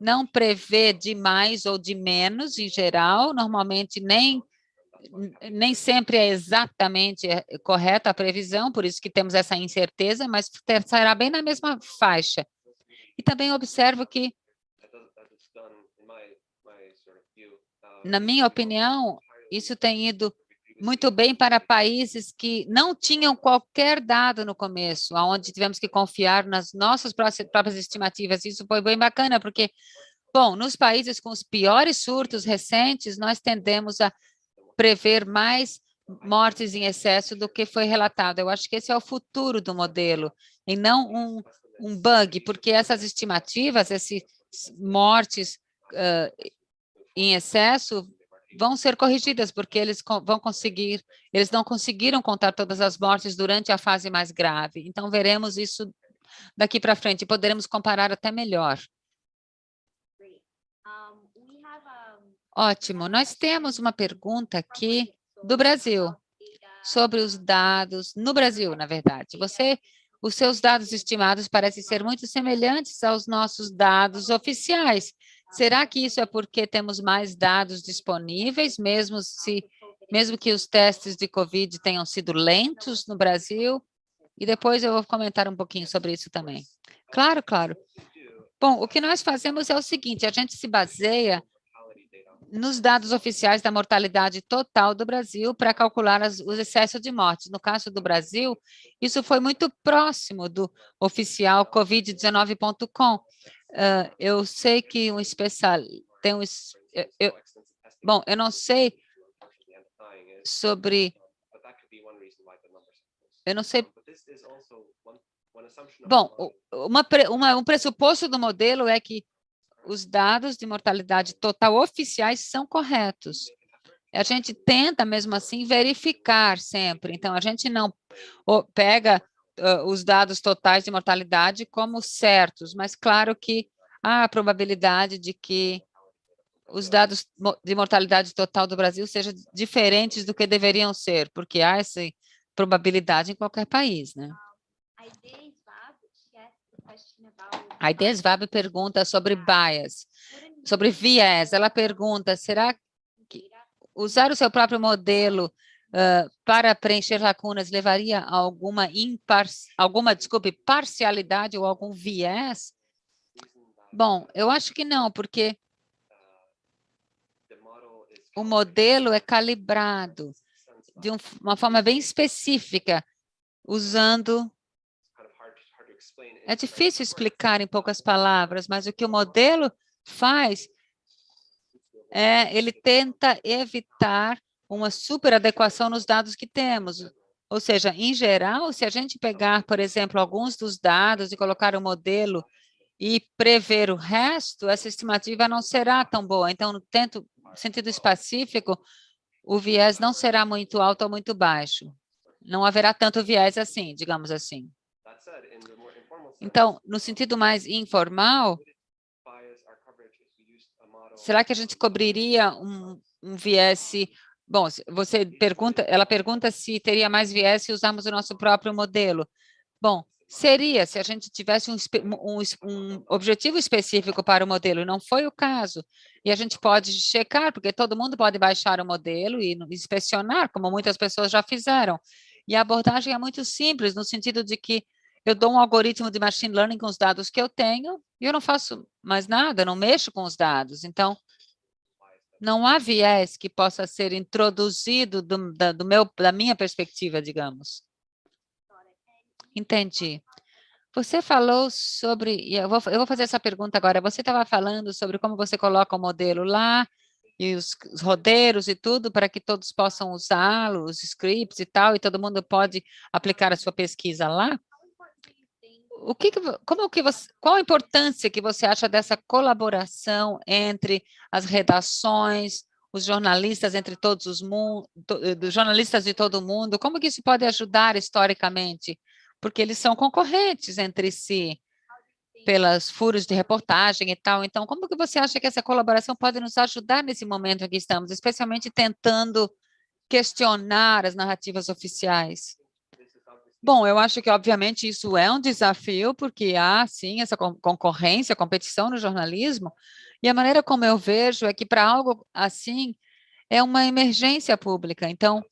não prevê de mais ou de menos em geral, normalmente nem nem sempre é exatamente é, correta a previsão, por isso que temos essa incerteza, mas será bem na mesma faixa. E também observo que, na minha opinião, isso tem ido muito bem para países que não tinham qualquer dado no começo, onde tivemos que confiar nas nossas próprias estimativas. Isso foi bem bacana, porque, bom, nos países com os piores surtos recentes, nós tendemos a prever mais mortes em excesso do que foi relatado. Eu acho que esse é o futuro do modelo, e não um, um bug, porque essas estimativas, essas mortes uh, em excesso, vão ser corrigidas, porque eles vão conseguir, eles não conseguiram contar todas as mortes durante a fase mais grave. Então, veremos isso daqui para frente, poderemos comparar até melhor. Ótimo, nós temos uma pergunta aqui do Brasil, sobre os dados no Brasil, na verdade. Você, os seus dados estimados parecem ser muito semelhantes aos nossos dados oficiais. Será que isso é porque temos mais dados disponíveis, mesmo, se, mesmo que os testes de COVID tenham sido lentos no Brasil? E depois eu vou comentar um pouquinho sobre isso também. Claro, claro. Bom, o que nós fazemos é o seguinte, a gente se baseia nos dados oficiais da mortalidade total do Brasil para calcular as, os excessos de mortes. No caso do Brasil, isso foi muito próximo do oficial covid19.com, Uh, eu sei que um especial tem um eu, bom, eu não sei sobre eu não sei Bom, uma, uma, um pressuposto do modelo é que os dados de mortalidade total oficiais são corretos. A gente tenta, mesmo assim, verificar sempre. Então, a gente não pega uh, os dados totais de mortalidade como certos, mas claro que há a probabilidade de que os dados de mortalidade total do Brasil sejam diferentes do que deveriam ser, porque há essa probabilidade em qualquer país, né? A Idesvab pergunta sobre bias, sobre viés. Ela pergunta, será que usar o seu próprio modelo uh, para preencher lacunas levaria a alguma, impar alguma desculpe, parcialidade ou algum viés? Bom, eu acho que não, porque o modelo é calibrado de um, uma forma bem específica, usando... É difícil explicar em poucas palavras, mas o que o modelo faz é, ele tenta evitar uma superadequação nos dados que temos. Ou seja, em geral, se a gente pegar, por exemplo, alguns dos dados e colocar o um modelo e prever o resto, essa estimativa não será tão boa. Então, no tento, sentido específico, o viés não será muito alto ou muito baixo. Não haverá tanto viés assim, digamos assim. Então, no sentido mais informal, será que a gente cobriria um, um viés... Bom, você pergunta, ela pergunta se teria mais viés se usarmos o nosso próprio modelo. Bom, seria se a gente tivesse um, um, um, objetivo específico para o modelo, não foi o caso. E a gente pode checar, porque todo mundo pode baixar o modelo e inspecionar, como muitas pessoas já fizeram. E a abordagem é muito simples, no sentido de que eu dou um algoritmo de machine learning com os dados que eu tenho e eu não faço mais nada, não mexo com os dados. Então, não há viés que possa ser introduzido do, da, do meu, da minha perspectiva, digamos. Entendi. Você falou sobre, eu vou, eu vou fazer essa pergunta agora, você estava falando sobre como você coloca o modelo lá, e os, os rodeiros e tudo, para que todos possam usá-lo, os scripts e tal, e todo mundo pode aplicar a sua pesquisa lá? O que, como que você, qual a importância que você acha dessa colaboração entre as redações, os jornalistas entre todos os mundos, jornalistas de todo mundo, como que isso pode ajudar historicamente? Porque eles são concorrentes entre si, pelas furos de reportagem e tal. Então, como que você acha que essa colaboração pode nos ajudar nesse momento em que estamos, especialmente tentando questionar as narrativas oficiais? Bom, eu acho que, obviamente, isso é um desafio, porque há, sim, essa concorrência, competição no jornalismo, e a maneira como eu vejo é que, para algo assim, é uma emergência pública. Então,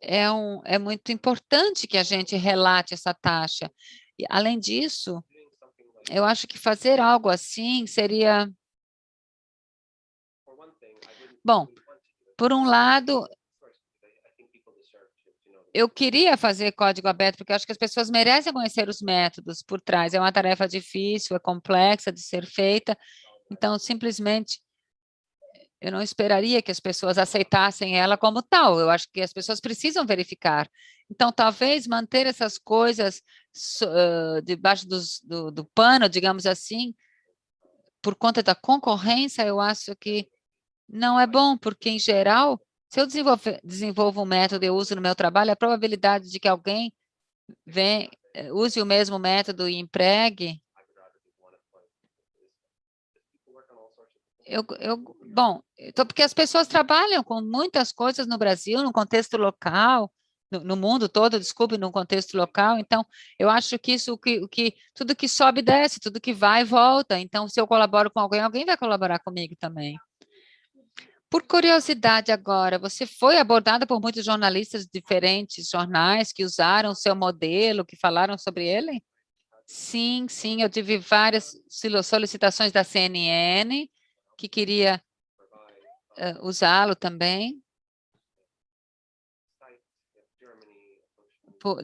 é, um, é muito importante que a gente relate essa taxa. E, além disso, eu acho que fazer algo assim seria... Bom, por um lado, eu queria fazer código aberto, porque eu acho que as pessoas merecem conhecer os métodos por trás. É uma tarefa difícil, é complexa de ser feita, então, simplesmente, eu não esperaria que as pessoas aceitassem ela como tal. Eu acho que as pessoas precisam verificar. Então, talvez manter essas coisas uh, debaixo dos, do, do pano, digamos assim, por conta da concorrência, eu acho que não é bom, porque, em geral, se eu desenvolvo um método e uso no meu trabalho, a probabilidade de que alguém vem, eh, use o mesmo método e empregue, eu, eu, bom, então, porque as pessoas trabalham com muitas coisas no Brasil, no contexto local, no, no mundo todo, desculpe, no contexto local, então, eu acho que isso, que, que, tudo que sobe, desce, tudo que vai, volta, então, se eu colaboro com alguém, alguém vai colaborar comigo também. Por curiosidade agora, você foi abordada por muitos jornalistas de diferentes jornais que usaram o seu modelo, que falaram sobre ele? Sim, sim, eu tive várias solicitações da CNN que queria uh, usá-lo também.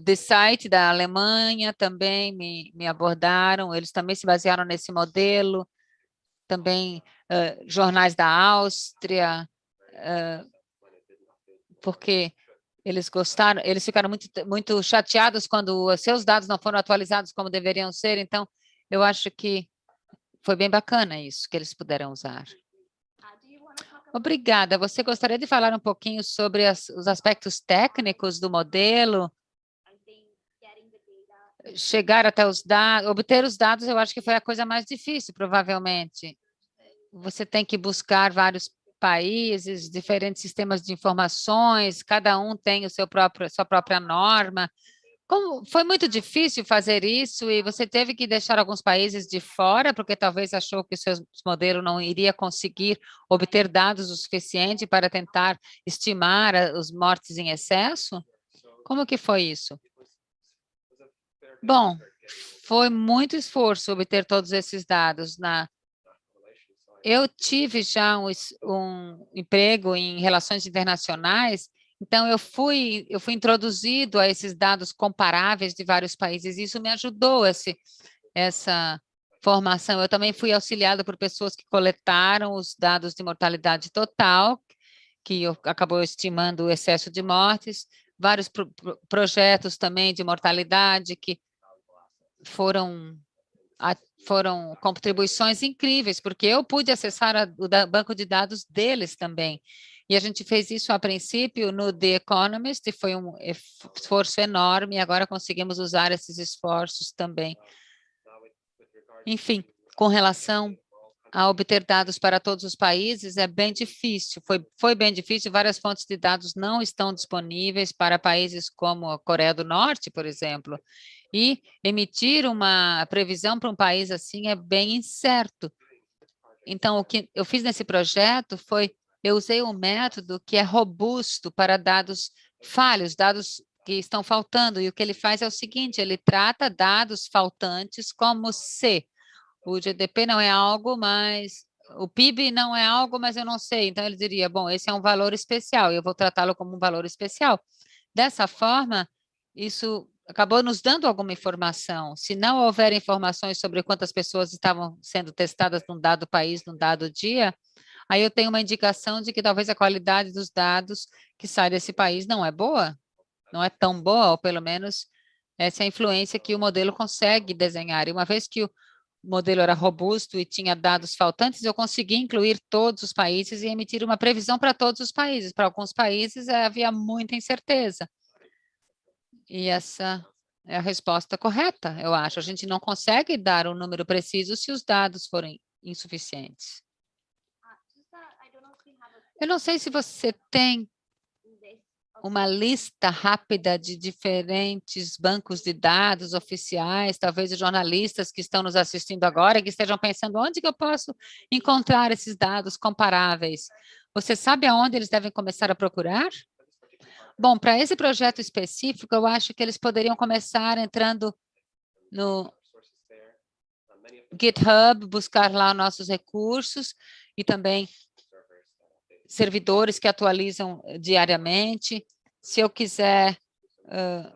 De site da Alemanha também me, me abordaram, eles também se basearam nesse modelo também jornais da Áustria, uh, porque eles gostaram, eles ficaram muito, muito chateados quando seus dados não foram atualizados como deveriam ser, então eu acho que foi bem bacana isso que eles puderam usar. Obrigada. Você gostaria de falar um pouquinho sobre as, os aspectos técnicos do modelo? Chegar até os dados, obter os dados, eu acho que foi a coisa mais difícil, provavelmente. Você tem que buscar vários países, diferentes sistemas de informações, cada um tem o seu próprio, sua própria norma. Como foi muito difícil fazer isso e você teve que deixar alguns países de fora, porque talvez achou que o seu modelo não iria conseguir obter dados o suficiente para tentar estimar os mortes em excesso? Como que foi isso? Bom, foi muito esforço obter todos esses dados. Na... Eu tive já um, um emprego em relações internacionais então, eu fui, eu fui introduzido a esses dados comparáveis de vários países, e isso me ajudou, esse, essa formação. Eu também fui auxiliada por pessoas que coletaram os dados de mortalidade total, que acabou estimando o excesso de mortes, vários pro, pro, projetos também de mortalidade que foram, a, foram contribuições incríveis, porque eu pude acessar a, o da, banco de dados deles também. E a gente fez isso a princípio no The Economist, e foi um esforço enorme, e agora conseguimos usar esses esforços também. Enfim, com relação a obter dados para todos os países, é bem difícil, foi, foi bem difícil, várias fontes de dados não estão disponíveis para países como a Coreia do Norte, por exemplo, e emitir uma previsão para um país assim é bem incerto. Então, o que eu fiz nesse projeto foi eu usei um método que é robusto para dados falhos, dados que estão faltando, e o que ele faz é o seguinte, ele trata dados faltantes como se o GDP não é algo, mas o PIB não é algo, mas eu não sei. Então, ele diria, bom, esse é um valor especial, eu vou tratá-lo como um valor especial. Dessa forma, isso acabou nos dando alguma informação. Se não houver informações sobre quantas pessoas estavam sendo testadas num dado país, num dado dia, aí eu tenho uma indicação de que talvez a qualidade dos dados que saem desse país não é boa, não é tão boa, ou pelo menos essa é a influência que o modelo consegue desenhar. E uma vez que o modelo era robusto e tinha dados faltantes, eu consegui incluir todos os países e emitir uma previsão para todos os países. Para alguns países havia muita incerteza. E essa é a resposta correta, eu acho. A gente não consegue dar um número preciso se os dados forem insuficientes. Eu não sei se você tem uma lista rápida de diferentes bancos de dados oficiais, talvez jornalistas que estão nos assistindo agora, que estejam pensando onde que eu posso encontrar esses dados comparáveis. Você sabe aonde eles devem começar a procurar? Bom, para esse projeto específico, eu acho que eles poderiam começar entrando no GitHub, buscar lá nossos recursos e também servidores que atualizam eh, diariamente. Se eu quiser uh,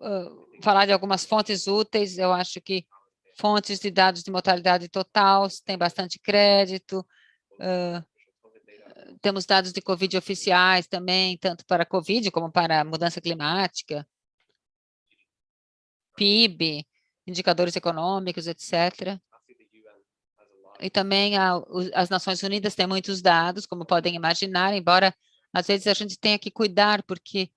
uh, falar de algumas fontes úteis, eu acho que fontes de dados de mortalidade total tem bastante crédito. Uh, temos dados de COVID oficiais também, tanto para COVID como para mudança climática, PIB, indicadores econômicos, etc. E também a, as Nações Unidas têm muitos dados, como podem imaginar, embora às vezes a gente tenha que cuidar, porque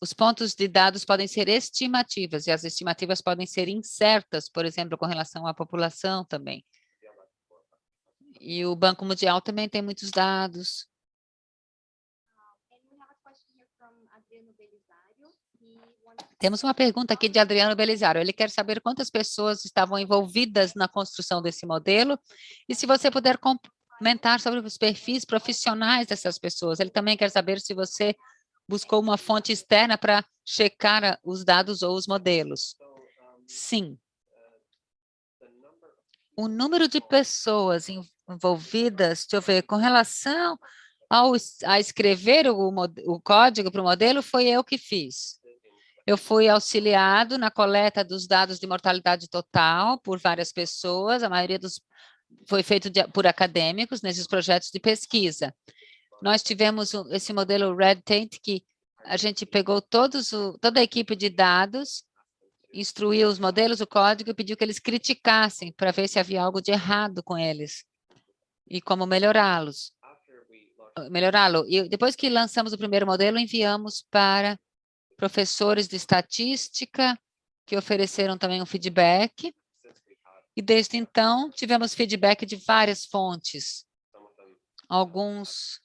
os pontos de dados podem ser estimativas, e as estimativas podem ser incertas, por exemplo, com relação à população também. E o Banco Mundial também tem muitos dados. Temos uma pergunta aqui de Adriano Belisário. Ele quer saber quantas pessoas estavam envolvidas na construção desse modelo e se você puder comentar sobre os perfis profissionais dessas pessoas. Ele também quer saber se você buscou uma fonte externa para checar os dados ou os modelos. Sim. O número de pessoas envolvidas, deixa eu ver, com relação ao, a escrever o, o código para o modelo, foi eu que fiz. Eu fui auxiliado na coleta dos dados de mortalidade total por várias pessoas, a maioria dos foi feito de, por acadêmicos nesses projetos de pesquisa. Nós tivemos esse modelo Red Tent que a gente pegou todos o, toda a equipe de dados instruiu os modelos, o código, e pediu que eles criticassem para ver se havia algo de errado com eles e como melhorá-los. Melhorá-lo. E depois que lançamos o primeiro modelo, enviamos para professores de estatística, que ofereceram também um feedback. E desde então, tivemos feedback de várias fontes. Alguns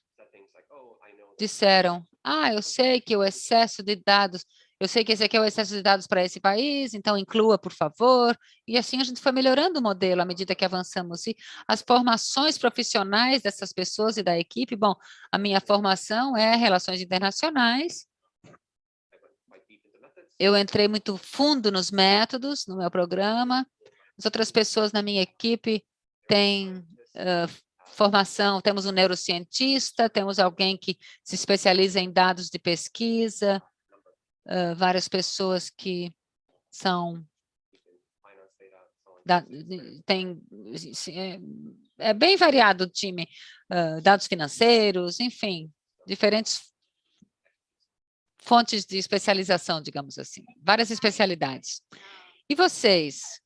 disseram, ah, eu sei que o excesso de dados eu sei que esse aqui é o excesso de dados para esse país, então inclua, por favor. E assim a gente foi melhorando o modelo à medida que avançamos. E as formações profissionais dessas pessoas e da equipe, bom, a minha formação é relações internacionais. Eu entrei muito fundo nos métodos, no meu programa. As outras pessoas na minha equipe têm uh, formação, temos um neurocientista, temos alguém que se especializa em dados de pesquisa, uh, várias pessoas que são da, tem é, é, bem variado o time, uh, dados financeiros, enfim, diferentes fontes de especialização, digamos assim, várias especialidades. E vocês?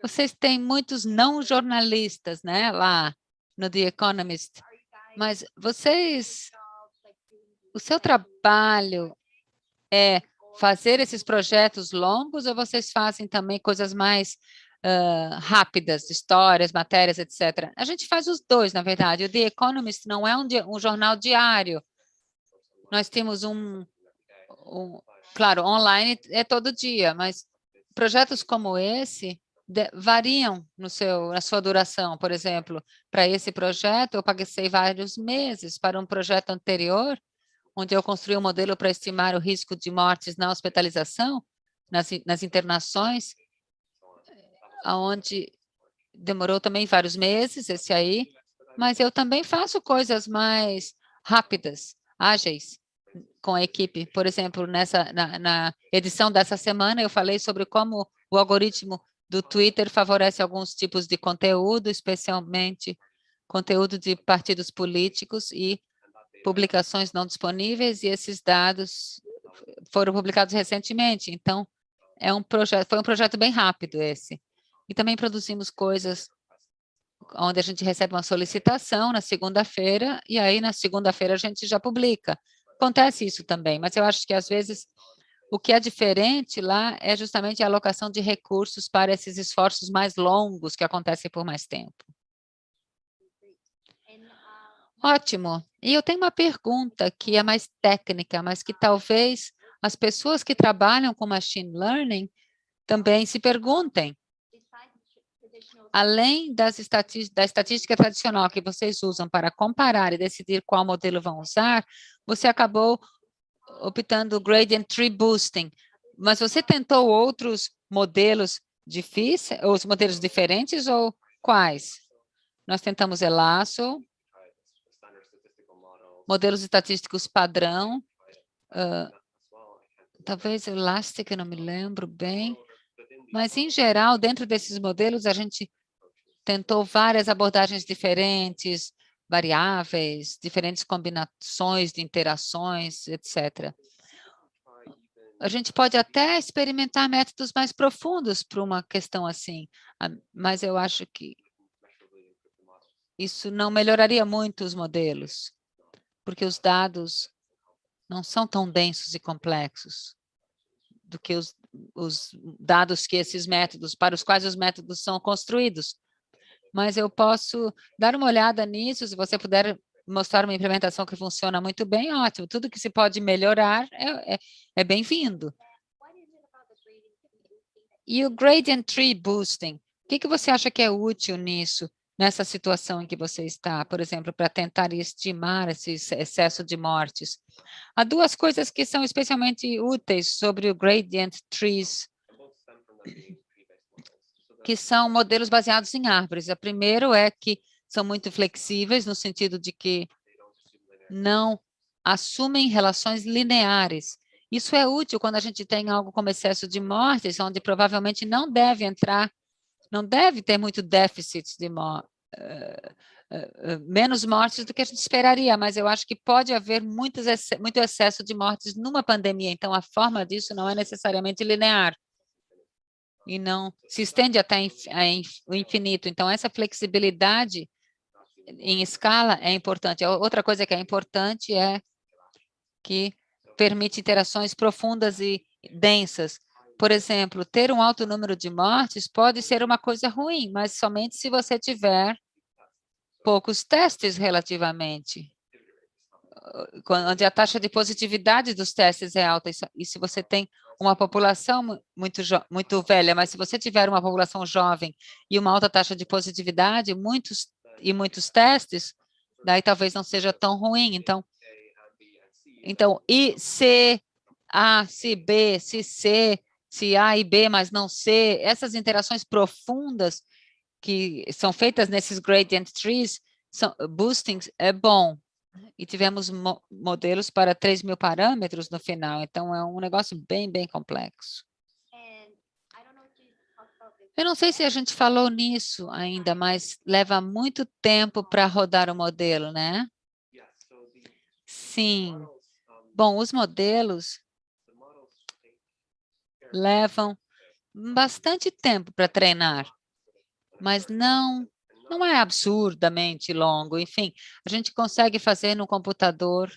Vocês têm muitos não jornalistas, né, lá no The Economist, mas vocês, o seu trabalho é fazer esses projetos longos ou vocês fazem também coisas mais uh, rápidas, histórias, matérias, etc. A gente faz os dois, na verdade. O The Economist não é um, um jornal diário. Nós temos um, um, claro, online é todo dia, mas projetos como esse de, variam no seu, na sua duração. Por exemplo, para esse projeto, eu paguei vários meses. Para um projeto anterior, onde eu construí um modelo para estimar o risco de mortes na hospitalização, nas, nas internações, onde demorou também vários meses, esse aí, mas eu também faço coisas mais rápidas, ágeis, com a equipe. Por exemplo, nessa, na, na edição dessa semana, eu falei sobre como o algoritmo do Twitter favorece alguns tipos de conteúdo, especialmente conteúdo de partidos políticos e publicações não disponíveis e esses dados foram publicados recentemente. Então, é um projeto, foi um projeto bem rápido esse. E também produzimos coisas onde a gente recebe uma solicitação na segunda-feira e aí na segunda-feira a gente já publica. Acontece isso também, mas eu acho que às vezes o que é diferente lá é justamente a alocação de recursos para esses esforços mais longos que acontecem por mais tempo. Ótimo. E eu tenho uma pergunta que é mais técnica, mas que talvez as pessoas que trabalham com machine learning também se perguntem. Além das da estatística tradicional que vocês usam para comparar e decidir qual modelo vão usar, você acabou optando gradient tree boosting. Mas você tentou outros modelos difíceis, os modelos diferentes ou quais? Nós tentamos Elasso, modelos estatísticos padrão, uh, talvez Elastic, não me lembro bem, mas, em geral, dentro desses modelos, a gente tentou várias abordagens diferentes, variáveis, diferentes combinações de interações, etc. A gente pode até experimentar métodos mais profundos para uma questão assim, mas eu acho que isso não melhoraria muito os modelos porque os dados não são tão densos e complexos do que os, os dados que esses métodos, para os quais os métodos são construídos. Mas eu posso dar uma olhada nisso, se você puder mostrar uma implementação que funciona muito bem, ótimo. Tudo que se pode melhorar é, é, é bem-vindo. E o Gradient Tree Boosting, o que, que você acha que é útil nisso? Nessa situação em que você está, por exemplo, para tentar estimar esse excesso de mortes. Há duas coisas que são especialmente úteis sobre o gradient trees, que são modelos baseados em árvores. O primeiro é que são muito flexíveis, no sentido de que não assumem relações lineares. Isso é útil quando a gente tem algo como excesso de mortes, onde provavelmente não deve entrar não deve ter muito déficit de uh, uh, menos mortes do que a gente esperaria, mas eu acho que pode haver muitos, muito excesso de mortes numa pandemia, então a forma disso não é necessariamente linear. e não se estende até o infinito. Então, essa flexibilidade em escala é importante. Outra coisa que é importante é que permite interações profundas e densas. Por exemplo, ter um alto número de mortes pode ser uma coisa ruim, mas somente se você tiver poucos testes relativamente, onde a taxa de positividade dos testes é alta, e se você tem uma população muito, muito velha, mas se você tiver uma população jovem e uma alta taxa de positividade muitos, e muitos testes, daí talvez não seja tão ruim. Então, então e se A, se B, se C, se A e B, mas não C, essas interações profundas que são feitas nesses gradient trees, são, boostings, é bom. E tivemos mo modelos para 3 mil parâmetros no final, então é um negócio bem, bem complexo. Eu não sei se a gente falou nisso ainda, mas leva muito tempo para rodar o modelo, né? Sim. Bom, os modelos levam bastante tempo para treinar, mas não, não é absurdamente longo. Enfim, a gente consegue fazer no computador,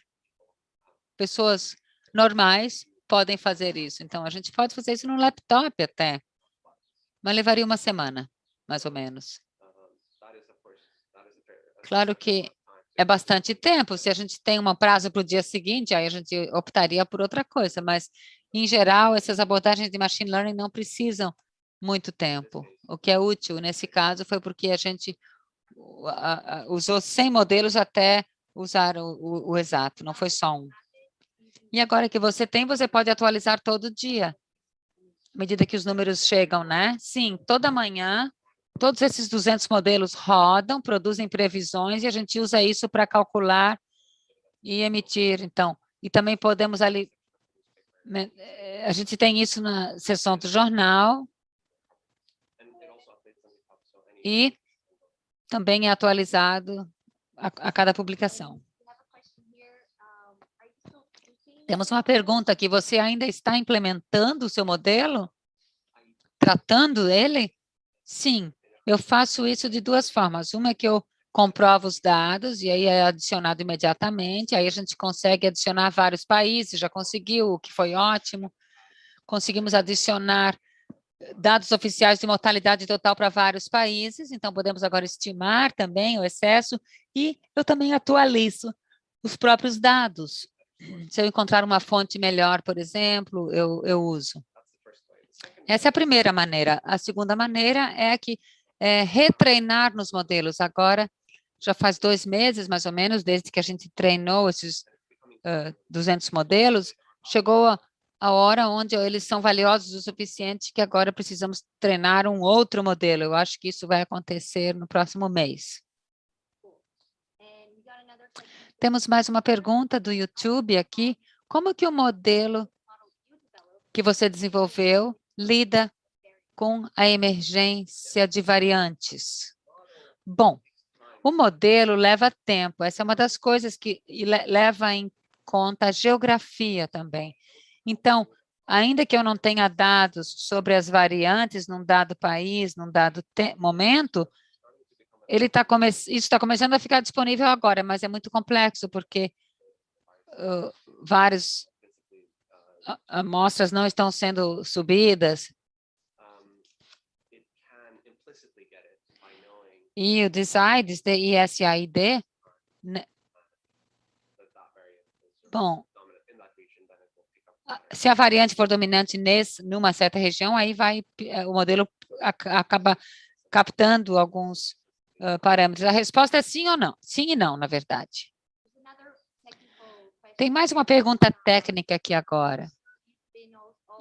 pessoas normais podem fazer isso. Então, a gente pode fazer isso no laptop até, mas levaria uma semana, mais ou menos. Claro que é bastante tempo. Se a gente tem um prazo para o dia seguinte, aí a gente optaria por outra coisa, mas em geral, essas abordagens de machine learning não precisam muito tempo. O que é útil nesse caso foi porque a gente usou 100 modelos até usar o, o, o exato, não foi só um. E agora que você tem, você pode atualizar todo dia, à medida que os números chegam, né? Sim, toda manhã, todos esses 200 modelos rodam, produzem previsões e a gente usa isso para calcular e emitir, então. E também podemos ali a gente tem isso na seção do jornal e também é atualizado a, a cada publicação. Temos uma pergunta aqui, você ainda está implementando o seu modelo? Tratando ele? Sim, eu faço isso de duas formas. Uma é que eu comprova os dados e aí é adicionado imediatamente, aí a gente consegue adicionar vários países, já conseguiu, o que foi ótimo. Conseguimos adicionar dados oficiais de mortalidade total para vários países, então podemos agora estimar também o excesso e eu também atualizo os próprios dados. Se eu encontrar uma fonte melhor, por exemplo, eu, eu uso. Essa é a primeira maneira. A segunda maneira é que é, retreinar nos modelos. Agora, já faz dois meses, mais ou menos, desde que a gente treinou esses uh, 200 modelos, chegou a, a hora onde eles são valiosos o suficiente que agora precisamos treinar um outro modelo. Eu acho que isso vai acontecer no próximo mês. Temos mais uma pergunta do YouTube aqui. Como que o modelo que você desenvolveu lida com a emergência de variantes? Bom, o modelo leva tempo, essa é uma das coisas que leva em conta a geografia também. Então, ainda que eu não tenha dados sobre as variantes num dado país, num dado momento, ele tá come isso está começando a ficar disponível agora, mas é muito complexo, porque uh, várias amostras não estão sendo subidas, E o DESIDES, D-I-S-A-I-D, né? bom, se a variante for dominante nesse, numa certa região, aí vai, eh, o modelo acaba captando alguns uh, parâmetros. A resposta é sim ou não? Sim e não, na verdade. Tem mais uma pergunta técnica aqui agora.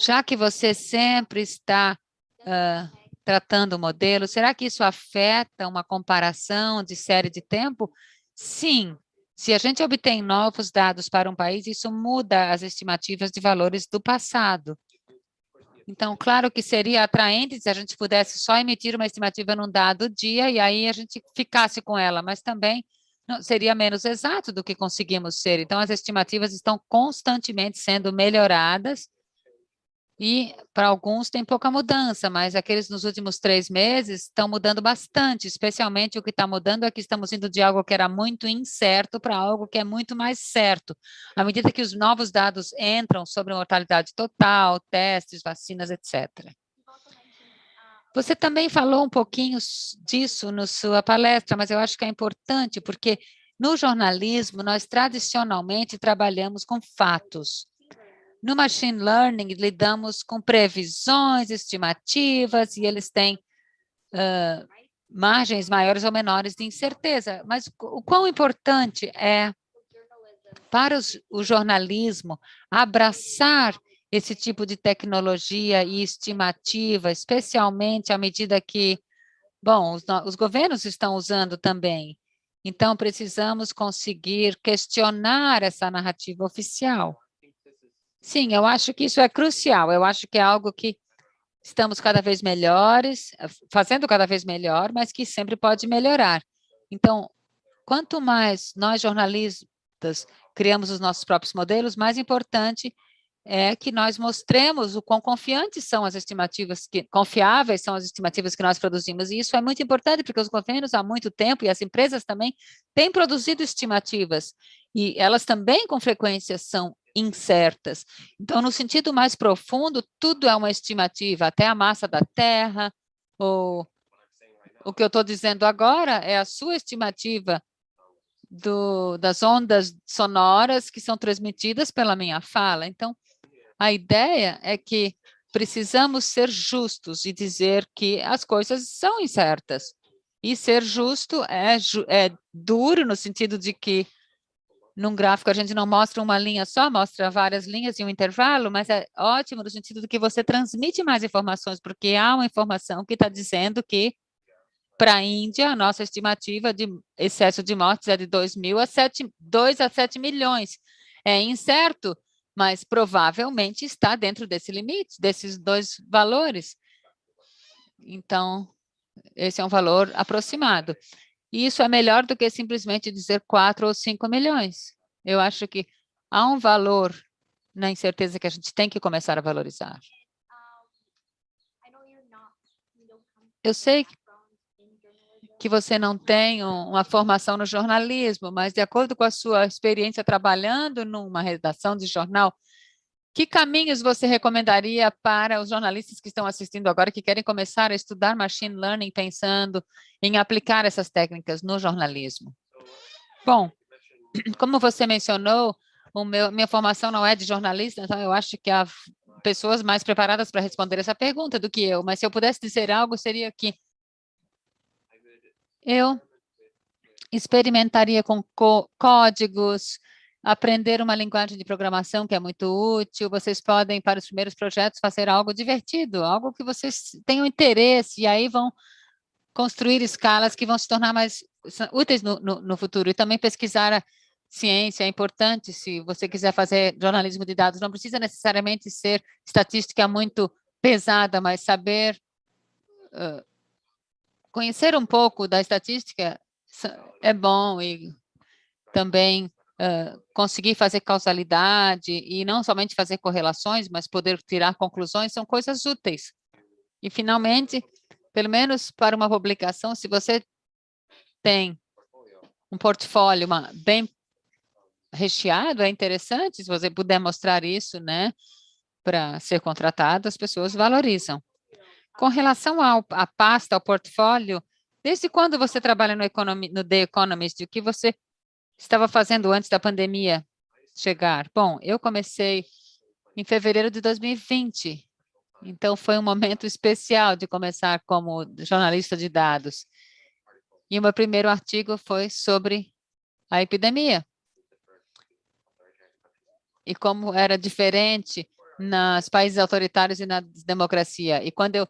Já que você sempre está uh, tratando o modelo, será que isso afeta uma comparação de série de tempo? Sim, se a gente obtém novos dados para um país, isso muda as estimativas de valores do passado. Então, claro que seria atraente se a gente pudesse só emitir uma estimativa num dado dia e aí a gente ficasse com ela, mas também seria menos exato do que conseguimos ser. Então, as estimativas estão constantemente sendo melhoradas E para alguns tem pouca mudança, mas aqueles nos últimos três meses estão mudando bastante, especialmente o que está mudando é que estamos indo de algo que era muito incerto para algo que é muito mais certo. À medida que os novos dados entram sobre mortalidade total, testes, vacinas, etc. Você também falou um pouquinho disso na sua palestra, mas eu acho que é importante, porque no jornalismo, nós tradicionalmente trabalhamos com fatos. No machine learning, lidamos com previsões, estimativas, e eles têm uh, margens maiores ou menores de incerteza. Mas o quão importante é para os, o jornalismo abraçar esse tipo de tecnologia e estimativa, especialmente à medida que, bom, os, os governos estão usando também. Então, precisamos conseguir questionar essa narrativa oficial. Sim, eu acho que isso é crucial. Eu acho que é algo que estamos cada vez melhores, fazendo cada vez melhor, mas que sempre pode melhorar. Então, quanto mais nós jornalistas criamos os nossos próprios modelos, mais importante é que nós mostremos o quão confiantes são as estimativas, que, confiáveis são as estimativas que nós produzimos. E isso é muito importante, porque os governos há muito tempo, e as empresas também, têm produzido estimativas. E elas também, com frequência, são incertas. Então, no sentido mais profundo, tudo é uma estimativa, até a massa da Terra, ou o que eu estou dizendo agora é a sua estimativa do, das ondas sonoras que são transmitidas pela minha fala. Então, a ideia é que precisamos ser justos e dizer que as coisas são incertas. E ser justo é, é duro no sentido de que num gráfico a gente não mostra uma linha só, mostra várias linhas e um intervalo, mas é ótimo no sentido de que você transmite mais informações, porque há uma informação que está dizendo que para a Índia, a nossa estimativa de excesso de mortes é de 2 mil a 7, 2 a 7 milhões. É incerto, mas provavelmente está dentro desse limite, desses dois valores. Então, esse é um valor aproximado. E isso é melhor do que simplesmente dizer 4 ou 5 milhões. Eu acho que há um valor na incerteza que a gente tem que começar a valorizar. Eu sei que você não tem uma formação no jornalismo, mas de acordo com a sua experiência trabalhando numa redação de jornal, que caminhos você recomendaria para os jornalistas que estão assistindo agora, que querem começar a estudar machine learning, pensando em aplicar essas técnicas no jornalismo? Bom, como você mencionou, meu, minha formação não é de jornalista, então eu acho que há pessoas mais preparadas para responder essa pergunta do que eu, mas se eu pudesse dizer algo, seria que eu experimentaria com códigos, aprender uma linguagem de programação que é muito útil. Vocês podem, para os primeiros projetos, fazer algo divertido, algo que vocês tenham interesse, e aí vão construir escalas que vão se tornar mais úteis no, no, no futuro. E também pesquisar a ciência é importante, se você quiser fazer jornalismo de dados, não precisa necessariamente ser estatística muito pesada, mas saber uh, conhecer um pouco da estatística é bom e também conseguir fazer causalidade e não somente fazer correlações, mas poder tirar conclusões são coisas úteis. E, finalmente, pelo menos para uma publicação, se você tem um portfólio uma, bem recheado, é interessante, se você puder mostrar isso, né, para ser contratado, as pessoas valorizam. Com relação à pasta, ao portfólio, desde quando você trabalha no, no The Economist? O que você estava fazendo antes da pandemia chegar? Bom, eu comecei em fevereiro de 2020, então foi um momento especial de começar como jornalista de dados. E o meu primeiro artigo foi sobre a epidemia. E como era diferente nos países autoritários e na democracia. E quando eu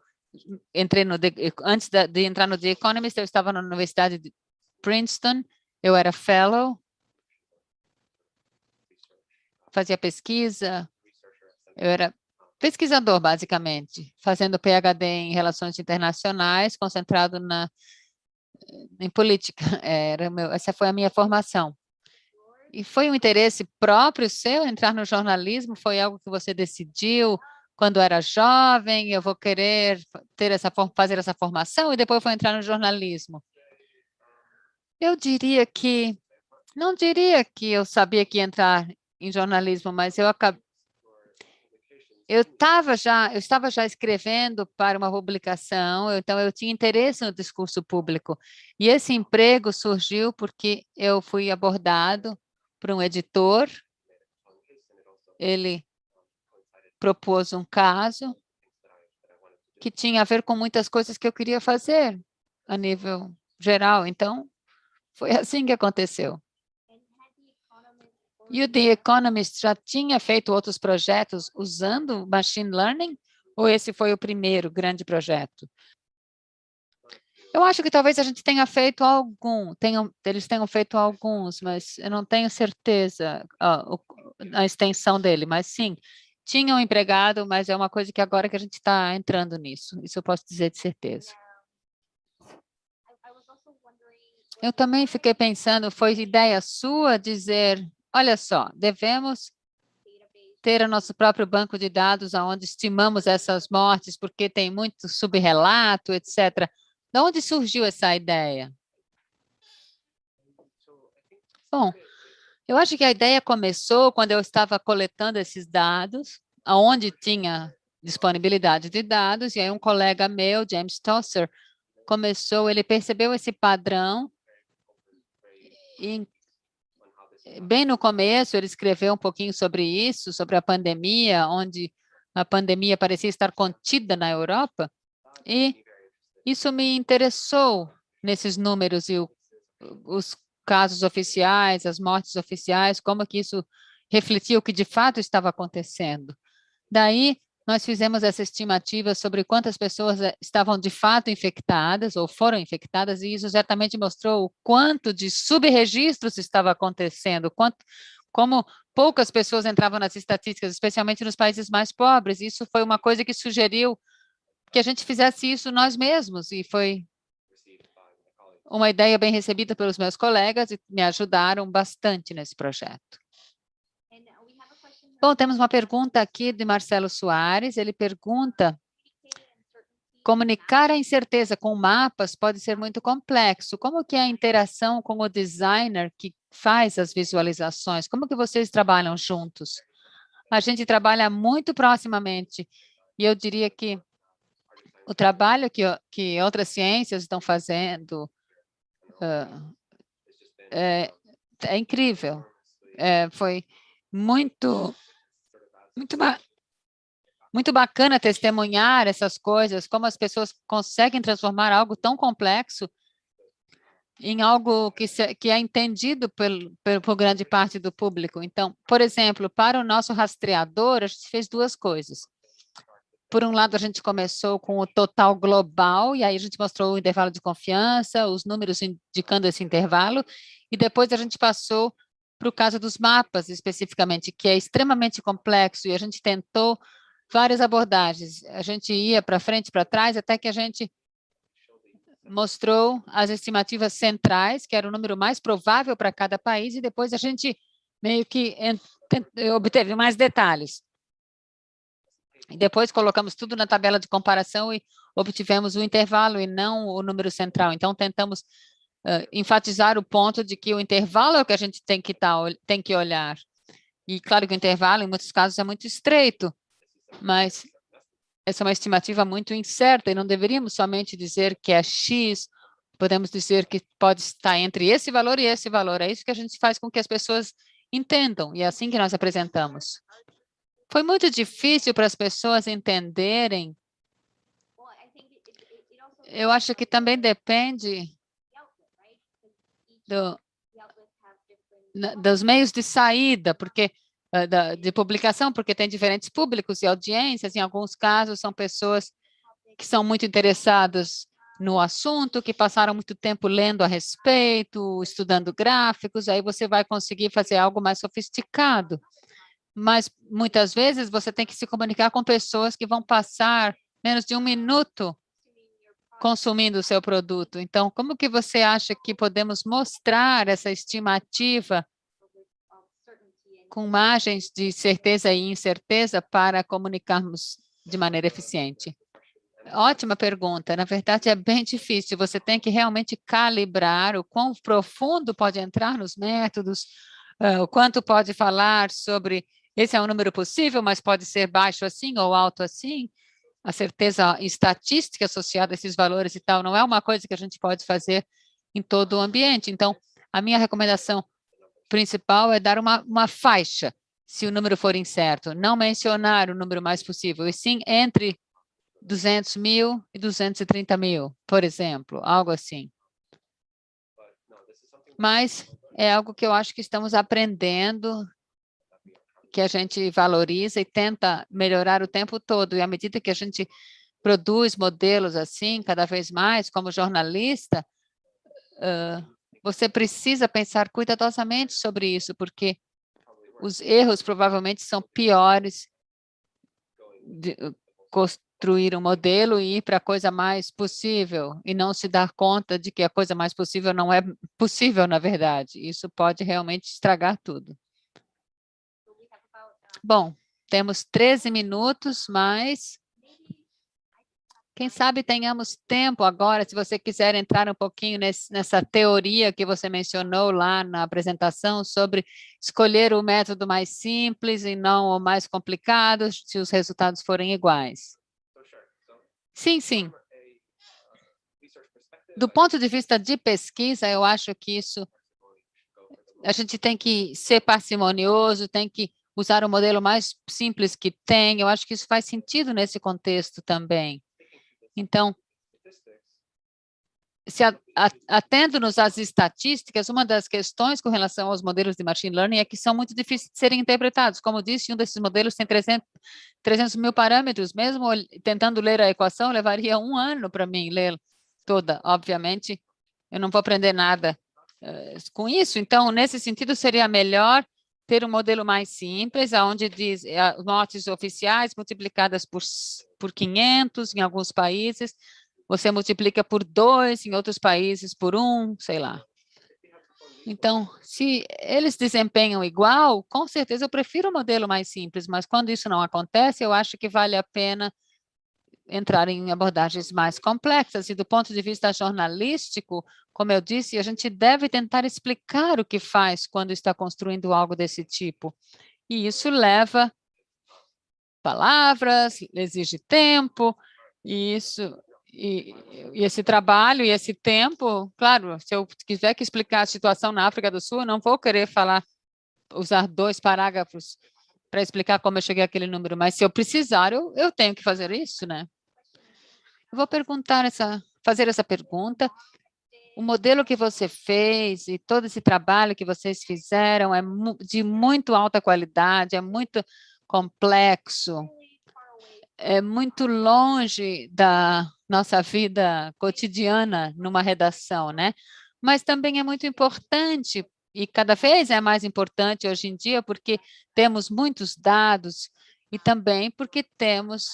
entrei no, antes de, entrar no The Economist, eu estava na Universidade de Princeton, eu era fellow, fazia pesquisa, eu era pesquisador, basicamente, fazendo PhD em Relações Internacionais, concentrado na, em política. Era meu, essa foi a minha formação. E foi um interesse próprio seu entrar no jornalismo? Foi algo que você decidiu? quando era jovem, eu vou querer ter essa, fazer essa formação e depois vou entrar no jornalismo. Eu diria que, não diria que eu sabia que ia entrar em jornalismo, mas eu acabei, eu estava já, eu estava já escrevendo para uma publicação, então eu tinha interesse no discurso público. E esse emprego surgiu porque eu fui abordado por um editor, ele propôs um caso que tinha a ver com muitas coisas que eu queria fazer a nível geral. Então, foi assim que aconteceu. E o The Economist já tinha feito outros projetos usando machine learning? Ou esse foi o primeiro grande projeto? Eu acho que talvez a gente tenha feito algum, tenham, eles tenham feito alguns, mas eu não tenho certeza ó, a extensão dele, mas sim, tinham um empregado, mas é uma coisa que agora que a gente está entrando nisso, isso eu posso dizer de certeza. Eu também fiquei pensando, foi ideia sua dizer Olha só, devemos ter o nosso próprio banco de dados onde estimamos essas mortes, porque tem muito subrelato, etc. De onde surgiu essa ideia? Bom, eu acho que a ideia começou quando eu estava coletando esses dados, aonde tinha disponibilidade de dados, e aí um colega meu, James Tosser, começou, ele percebeu esse padrão e bem no começo, ele escreveu um pouquinho sobre isso, sobre a pandemia, onde a pandemia parecia estar contida na Europa, e isso me interessou nesses números e o, os casos oficiais, as mortes oficiais, como que isso refletia o que de fato estava acontecendo. Daí, nós fizemos essa estimativa sobre quantas pessoas eh, estavam de fato infectadas ou foram infectadas, e isso certamente mostrou o quanto de subregistros estava acontecendo, quanto, como poucas pessoas entravam nas estatísticas, especialmente nos países mais pobres. Isso foi uma coisa que sugeriu que a gente fizesse isso nós mesmos, e foi uma ideia bem recebida pelos meus colegas e me ajudaram bastante nesse projeto. Bom, temos uma pergunta aqui de Marcelo Soares. Ele pergunta, comunicar a incerteza com mapas pode ser muito complexo. Como que é a interação com o designer que faz as visualizações? Como que vocês trabalham juntos? A gente trabalha muito proximamente. E eu diria que o trabalho que, que outras ciências estão fazendo uh, é, é incrível. É, foi muito muito, muito bacana testemunhar essas coisas, como as pessoas conseguem transformar algo tão complexo em algo que, se, que é entendido por, por, por grande parte do público. Então, por exemplo, para o nosso rastreador, a gente fez duas coisas. Por um lado, a gente começou com o total global, e aí a gente mostrou o intervalo de confiança, os números indicando esse intervalo, e depois a gente passou para o caso dos mapas, especificamente, que é extremamente complexo, e a gente tentou várias abordagens. A gente ia para frente, para trás, até que a gente mostrou as estimativas centrais, que era o número mais provável para cada país, e depois a gente meio que obteve mais detalhes. E depois colocamos tudo na tabela de comparação e obtivemos o intervalo e não o número central. Então, tentamos uh, enfatizar o ponto de que o intervalo é o que a gente tem que, tá, tem que olhar. E claro que o intervalo, em muitos casos, é muito estreito, mas essa é uma estimativa muito incerta e não deveríamos somente dizer que é X, podemos dizer que pode estar entre esse valor e esse valor. É isso que a gente faz com que as pessoas entendam, e é assim que nós apresentamos. Foi muito difícil para as pessoas entenderem. Eu acho que também depende do, dos meios de saída, porque da, de publicação, porque tem diferentes públicos e audiências, em alguns casos são pessoas que são muito interessadas no assunto, que passaram muito tempo lendo a respeito, estudando gráficos, aí você vai conseguir fazer algo mais sofisticado. Mas, muitas vezes, você tem que se comunicar com pessoas que vão passar menos de um minuto consumindo o seu produto. Então, como que você acha que podemos mostrar essa estimativa com margens de certeza e incerteza para comunicarmos de maneira eficiente? Ótima pergunta. Na verdade, é bem difícil. Você tem que realmente calibrar o quão profundo pode entrar nos métodos, o quanto pode falar sobre esse é um número possível, mas pode ser baixo assim ou alto assim. A certeza estatística associada a esses valores e tal não é uma coisa que a gente pode fazer em todo o ambiente. Então, a minha recomendação principal é dar uma, uma faixa, se o número for incerto. Não mencionar o número mais possível, e sim entre 200 mil e 230 mil, por exemplo, algo assim. Mas é algo que eu acho que estamos aprendendo, que a gente valoriza e tenta melhorar o tempo todo. E à medida que a gente produz modelos assim, cada vez mais, como jornalista, uh, você precisa pensar cuidadosamente sobre isso, porque os erros provavelmente são piores de, construir um modelo e ir para a coisa mais possível e não se dar conta de que a coisa mais possível não é possível, na verdade. Isso pode realmente estragar tudo. Bom, temos 13 minutos, mas quem sabe tenhamos tempo agora, se você quiser entrar um pouquinho nesse, nessa teoria que você mencionou lá na apresentação sobre escolher o método mais simples e não o mais complicado, se os resultados forem iguais. Sim, sim. Do ponto de vista de pesquisa, eu acho que isso, a gente tem que ser parcimonioso, tem que usar o modelo mais simples que tem, eu acho que isso faz sentido nesse contexto também. Então, se atendo-nos às estatísticas, uma das questões com relação aos modelos de machine learning é que são muito difíceis de serem interpretados. Como disse, um desses modelos tem 300, 300 mil parâmetros. Mesmo tentando ler a equação, levaria um ano para mim ler toda. Obviamente, eu não vou aprender nada uh, com isso. Então, nesse sentido, seria melhor ter um modelo mais simples, onde diz uh, notas oficiais multiplicadas por, por 500 em alguns países, você multiplica por dois, em outros países por um, sei lá. Então, se eles desempenham igual, com certeza eu prefiro o modelo mais simples, mas quando isso não acontece, eu acho que vale a pena entrar em abordagens mais complexas. E do ponto de vista jornalístico, como eu disse, a gente deve tentar explicar o que faz quando está construindo algo desse tipo. E isso leva palavras, exige tempo, e isso e, e, esse trabalho e esse tempo, claro, se eu quiser que explicar a situação na África do Sul, eu não vou querer falar, usar dois parágrafos para explicar como eu cheguei àquele número, mas se eu precisar, eu, eu tenho que fazer isso, né? Eu vou perguntar essa, fazer essa pergunta. O modelo que você fez e todo esse trabalho que vocês fizeram é de muito alta qualidade, é muito complexo, é muito longe da nossa vida cotidiana numa redação, né? Mas também é muito importante, e cada vez é mais importante hoje em dia, porque temos muitos dados e também porque temos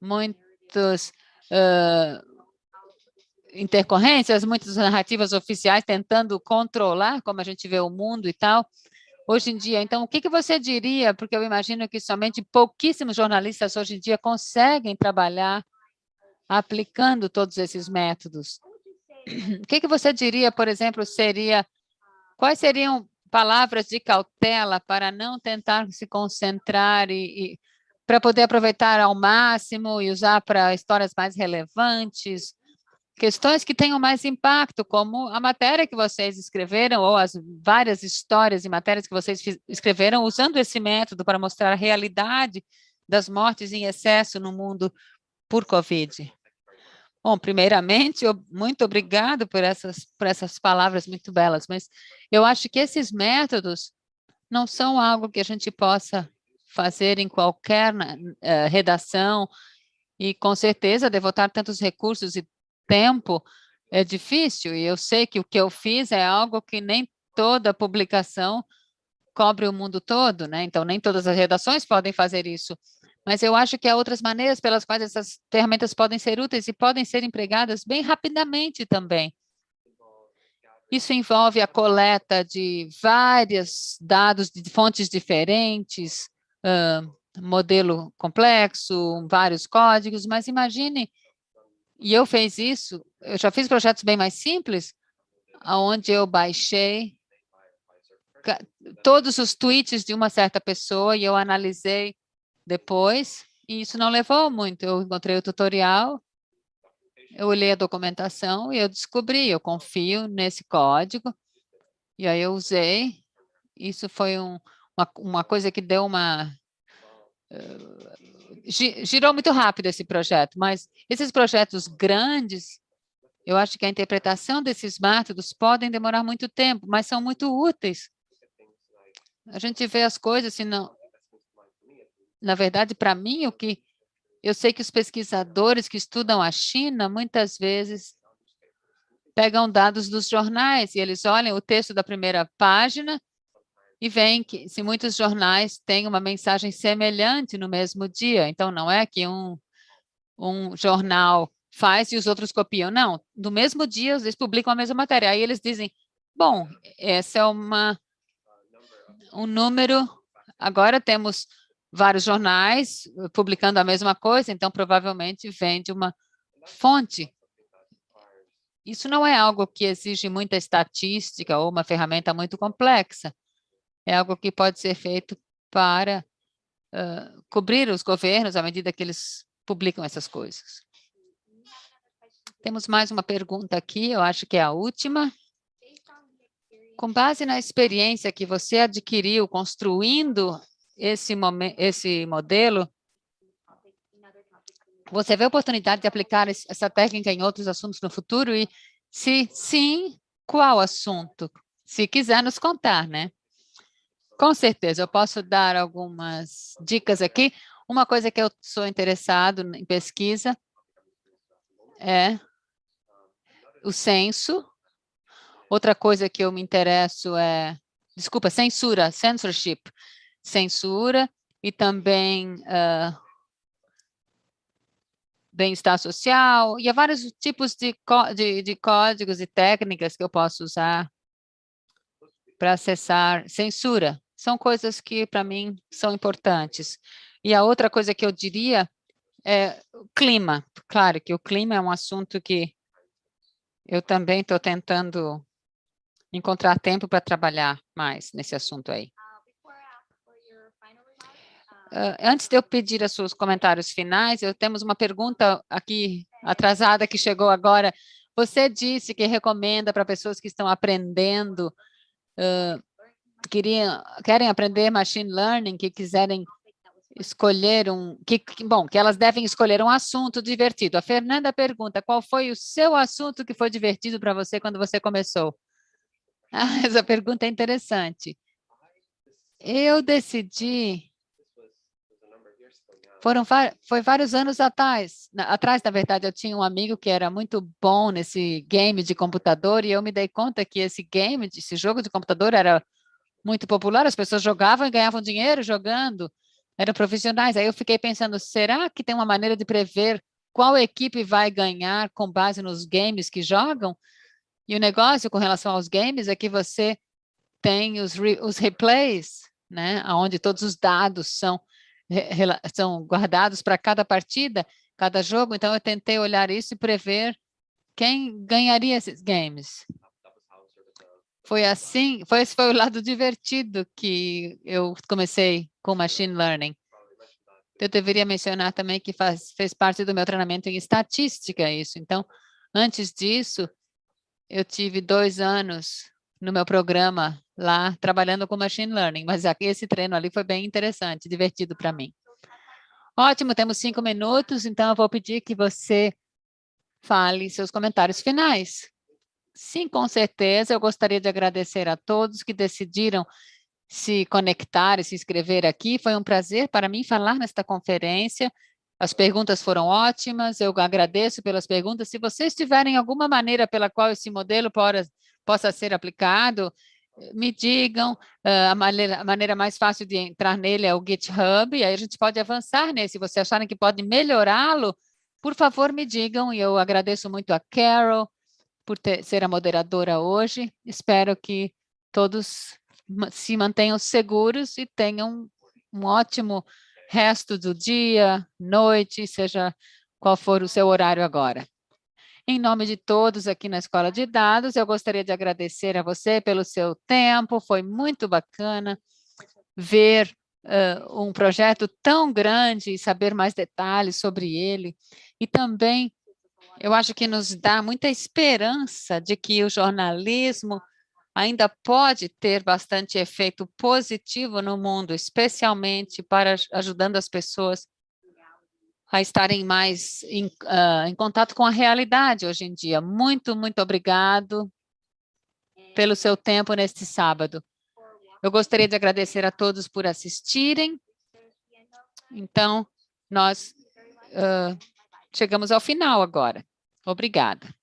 muitos uh, intercorrências, muitas narrativas oficiais tentando controlar como a gente vê o mundo e tal hoje em dia. Então, o que, que você diria, porque eu imagino que somente pouquíssimos jornalistas hoje em dia conseguem trabalhar aplicando todos esses métodos. O que, que você diria, por exemplo, seria, quais seriam palavras de cautela para não tentar se concentrar e, e para poder aproveitar ao máximo e usar para histórias mais relevantes, questões que tenham mais impacto, como a matéria que vocês escreveram, ou as várias histórias e matérias que vocês escreveram, usando esse método para mostrar a realidade das mortes em excesso no mundo por Covid. Bom, primeiramente, eu, muito obrigado por essas, por essas palavras muito belas, mas eu acho que esses métodos não são algo que a gente possa fazer em qualquer uh, redação, e com certeza devotar tantos recursos e tempo é difícil, e eu sei que o que eu fiz é algo que nem toda publicação cobre o mundo todo, né? Então, nem todas as redações podem fazer isso. Mas eu acho que há outras maneiras pelas quais essas ferramentas podem ser úteis e podem ser empregadas bem rapidamente também. Isso envolve a coleta de vários dados de fontes diferentes, uh, modelo complexo, vários códigos, mas imagine, e eu fiz isso, eu já fiz projetos bem mais simples, onde eu baixei todos os tweets de uma certa pessoa e eu analisei depois, e isso não levou muito. Eu encontrei o tutorial, eu olhei a documentação e eu descobri, eu confio nesse código, e aí eu usei. Isso foi um, uma, uma coisa que deu uma... Uh, girou muito rápido esse projeto, mas esses projetos grandes, eu acho que a interpretação desses métodos podem demorar muito tempo, mas são muito úteis. A gente vê as coisas, se não... Na verdade, para mim, o que eu sei que os pesquisadores que estudam a China, muitas vezes, pegam dados dos jornais e eles olham o texto da primeira página e veem que se muitos jornais têm uma mensagem semelhante no mesmo dia. Então, não é que um, um jornal faz e os outros copiam. Não, no mesmo dia eles publicam a mesma matéria. Aí eles dizem, bom, essa é uma, um número, agora temos vários jornais eh, publicando a mesma coisa, então provavelmente vem de uma fonte. Isso não é algo que exige muita estatística ou uma ferramenta muito complexa. É algo que pode ser feito para uh, cobrir os governos à medida que eles publicam essas coisas. Temos mais uma pergunta aqui, eu acho que é a última. Com base na experiência que você adquiriu construindo esse, esse modelo, você vê a oportunidade de aplicar essa técnica em outros assuntos no futuro? E, se sim, qual assunto? Se quiser nos contar, né? Com certeza, eu posso dar algumas dicas aqui. Uma coisa que eu sou interessado em pesquisa é o censo. Outra coisa que eu me interesso é, desculpa, censura, censorship censura e também uh, bem-estar social, e há vários tipos de, de, de códigos e técnicas que eu posso usar para acessar censura. São coisas que, para mim, são importantes. E a outra coisa que eu diria é o clima. Claro que o clima é um assunto que eu também estou tentando encontrar tempo para trabalhar mais nesse assunto aí. Uh, antes de eu pedir os seus comentários finais, eu temos uma pergunta aqui atrasada que chegou agora. Você disse que recomenda para pessoas que estão aprendendo, uh, queriam, querem aprender machine learning, que quiserem escolher um, que, bom, que elas devem escolher um assunto divertido. A Fernanda pergunta, qual foi o seu assunto que foi divertido para você quando você começou? Ah, essa pergunta é interessante. Eu decidi foram foi vários anos atrás, atrás, na verdade, eu tinha um amigo que era muito bom nesse game de computador e eu me dei conta que esse game, esse jogo de computador era muito popular, as pessoas jogavam e ganhavam dinheiro jogando, eram profissionais. Aí eu fiquei pensando, será que tem uma maneira de prever qual equipe vai ganhar com base nos games que jogam? E o negócio com relação aos games é que você tem os, re, os replays, né, onde todos os dados são são guardados para cada partida, cada jogo, então eu tentei olhar isso e prever quem ganharia esses games. Foi assim, foi, esse foi o lado divertido que eu comecei com Machine Learning. Eu deveria mencionar também que faz, fez parte do meu treinamento em estatística isso. Então, antes disso, eu tive dois anos no meu programa lá trabalhando com Machine Learning, mas esse treino ali foi bem interessante, divertido para mim. Ótimo, temos cinco minutos, então eu vou pedir que você fale seus comentários finais. Sim, com certeza, eu gostaria de agradecer a todos que decidiram se conectar e se inscrever aqui. Foi um prazer para mim falar nesta conferência. As perguntas foram ótimas, eu agradeço pelas perguntas. Se vocês tiverem alguma maneira pela qual esse modelo possa, ser aplicado, me digam, uh, a, maneira, a maneira mais fácil de entrar nele é o GitHub, e aí a gente pode avançar nele. Se vocês acharem que pode melhorá-lo, por favor, me digam, e eu agradeço muito a Carol por ter, ser a moderadora hoje. Espero que todos se mantenham seguros e tenham um ótimo resto do dia, noite, seja qual for o seu horário agora. Em nome de todos aqui na Escola de Dados, eu gostaria de agradecer a você pelo seu tempo, foi muito bacana ver uh, um projeto tão grande e saber mais detalhes sobre ele. E também, eu acho que nos dá muita esperança de que o jornalismo ainda pode ter bastante efeito positivo no mundo, especialmente para ajudando as pessoas a estarem mais em, uh, em contato com a realidade hoje em dia. Muito, muito obrigado pelo seu tempo neste sábado. Eu gostaria de agradecer a todos por assistirem. Então, nós uh, chegamos ao final agora. Obrigada.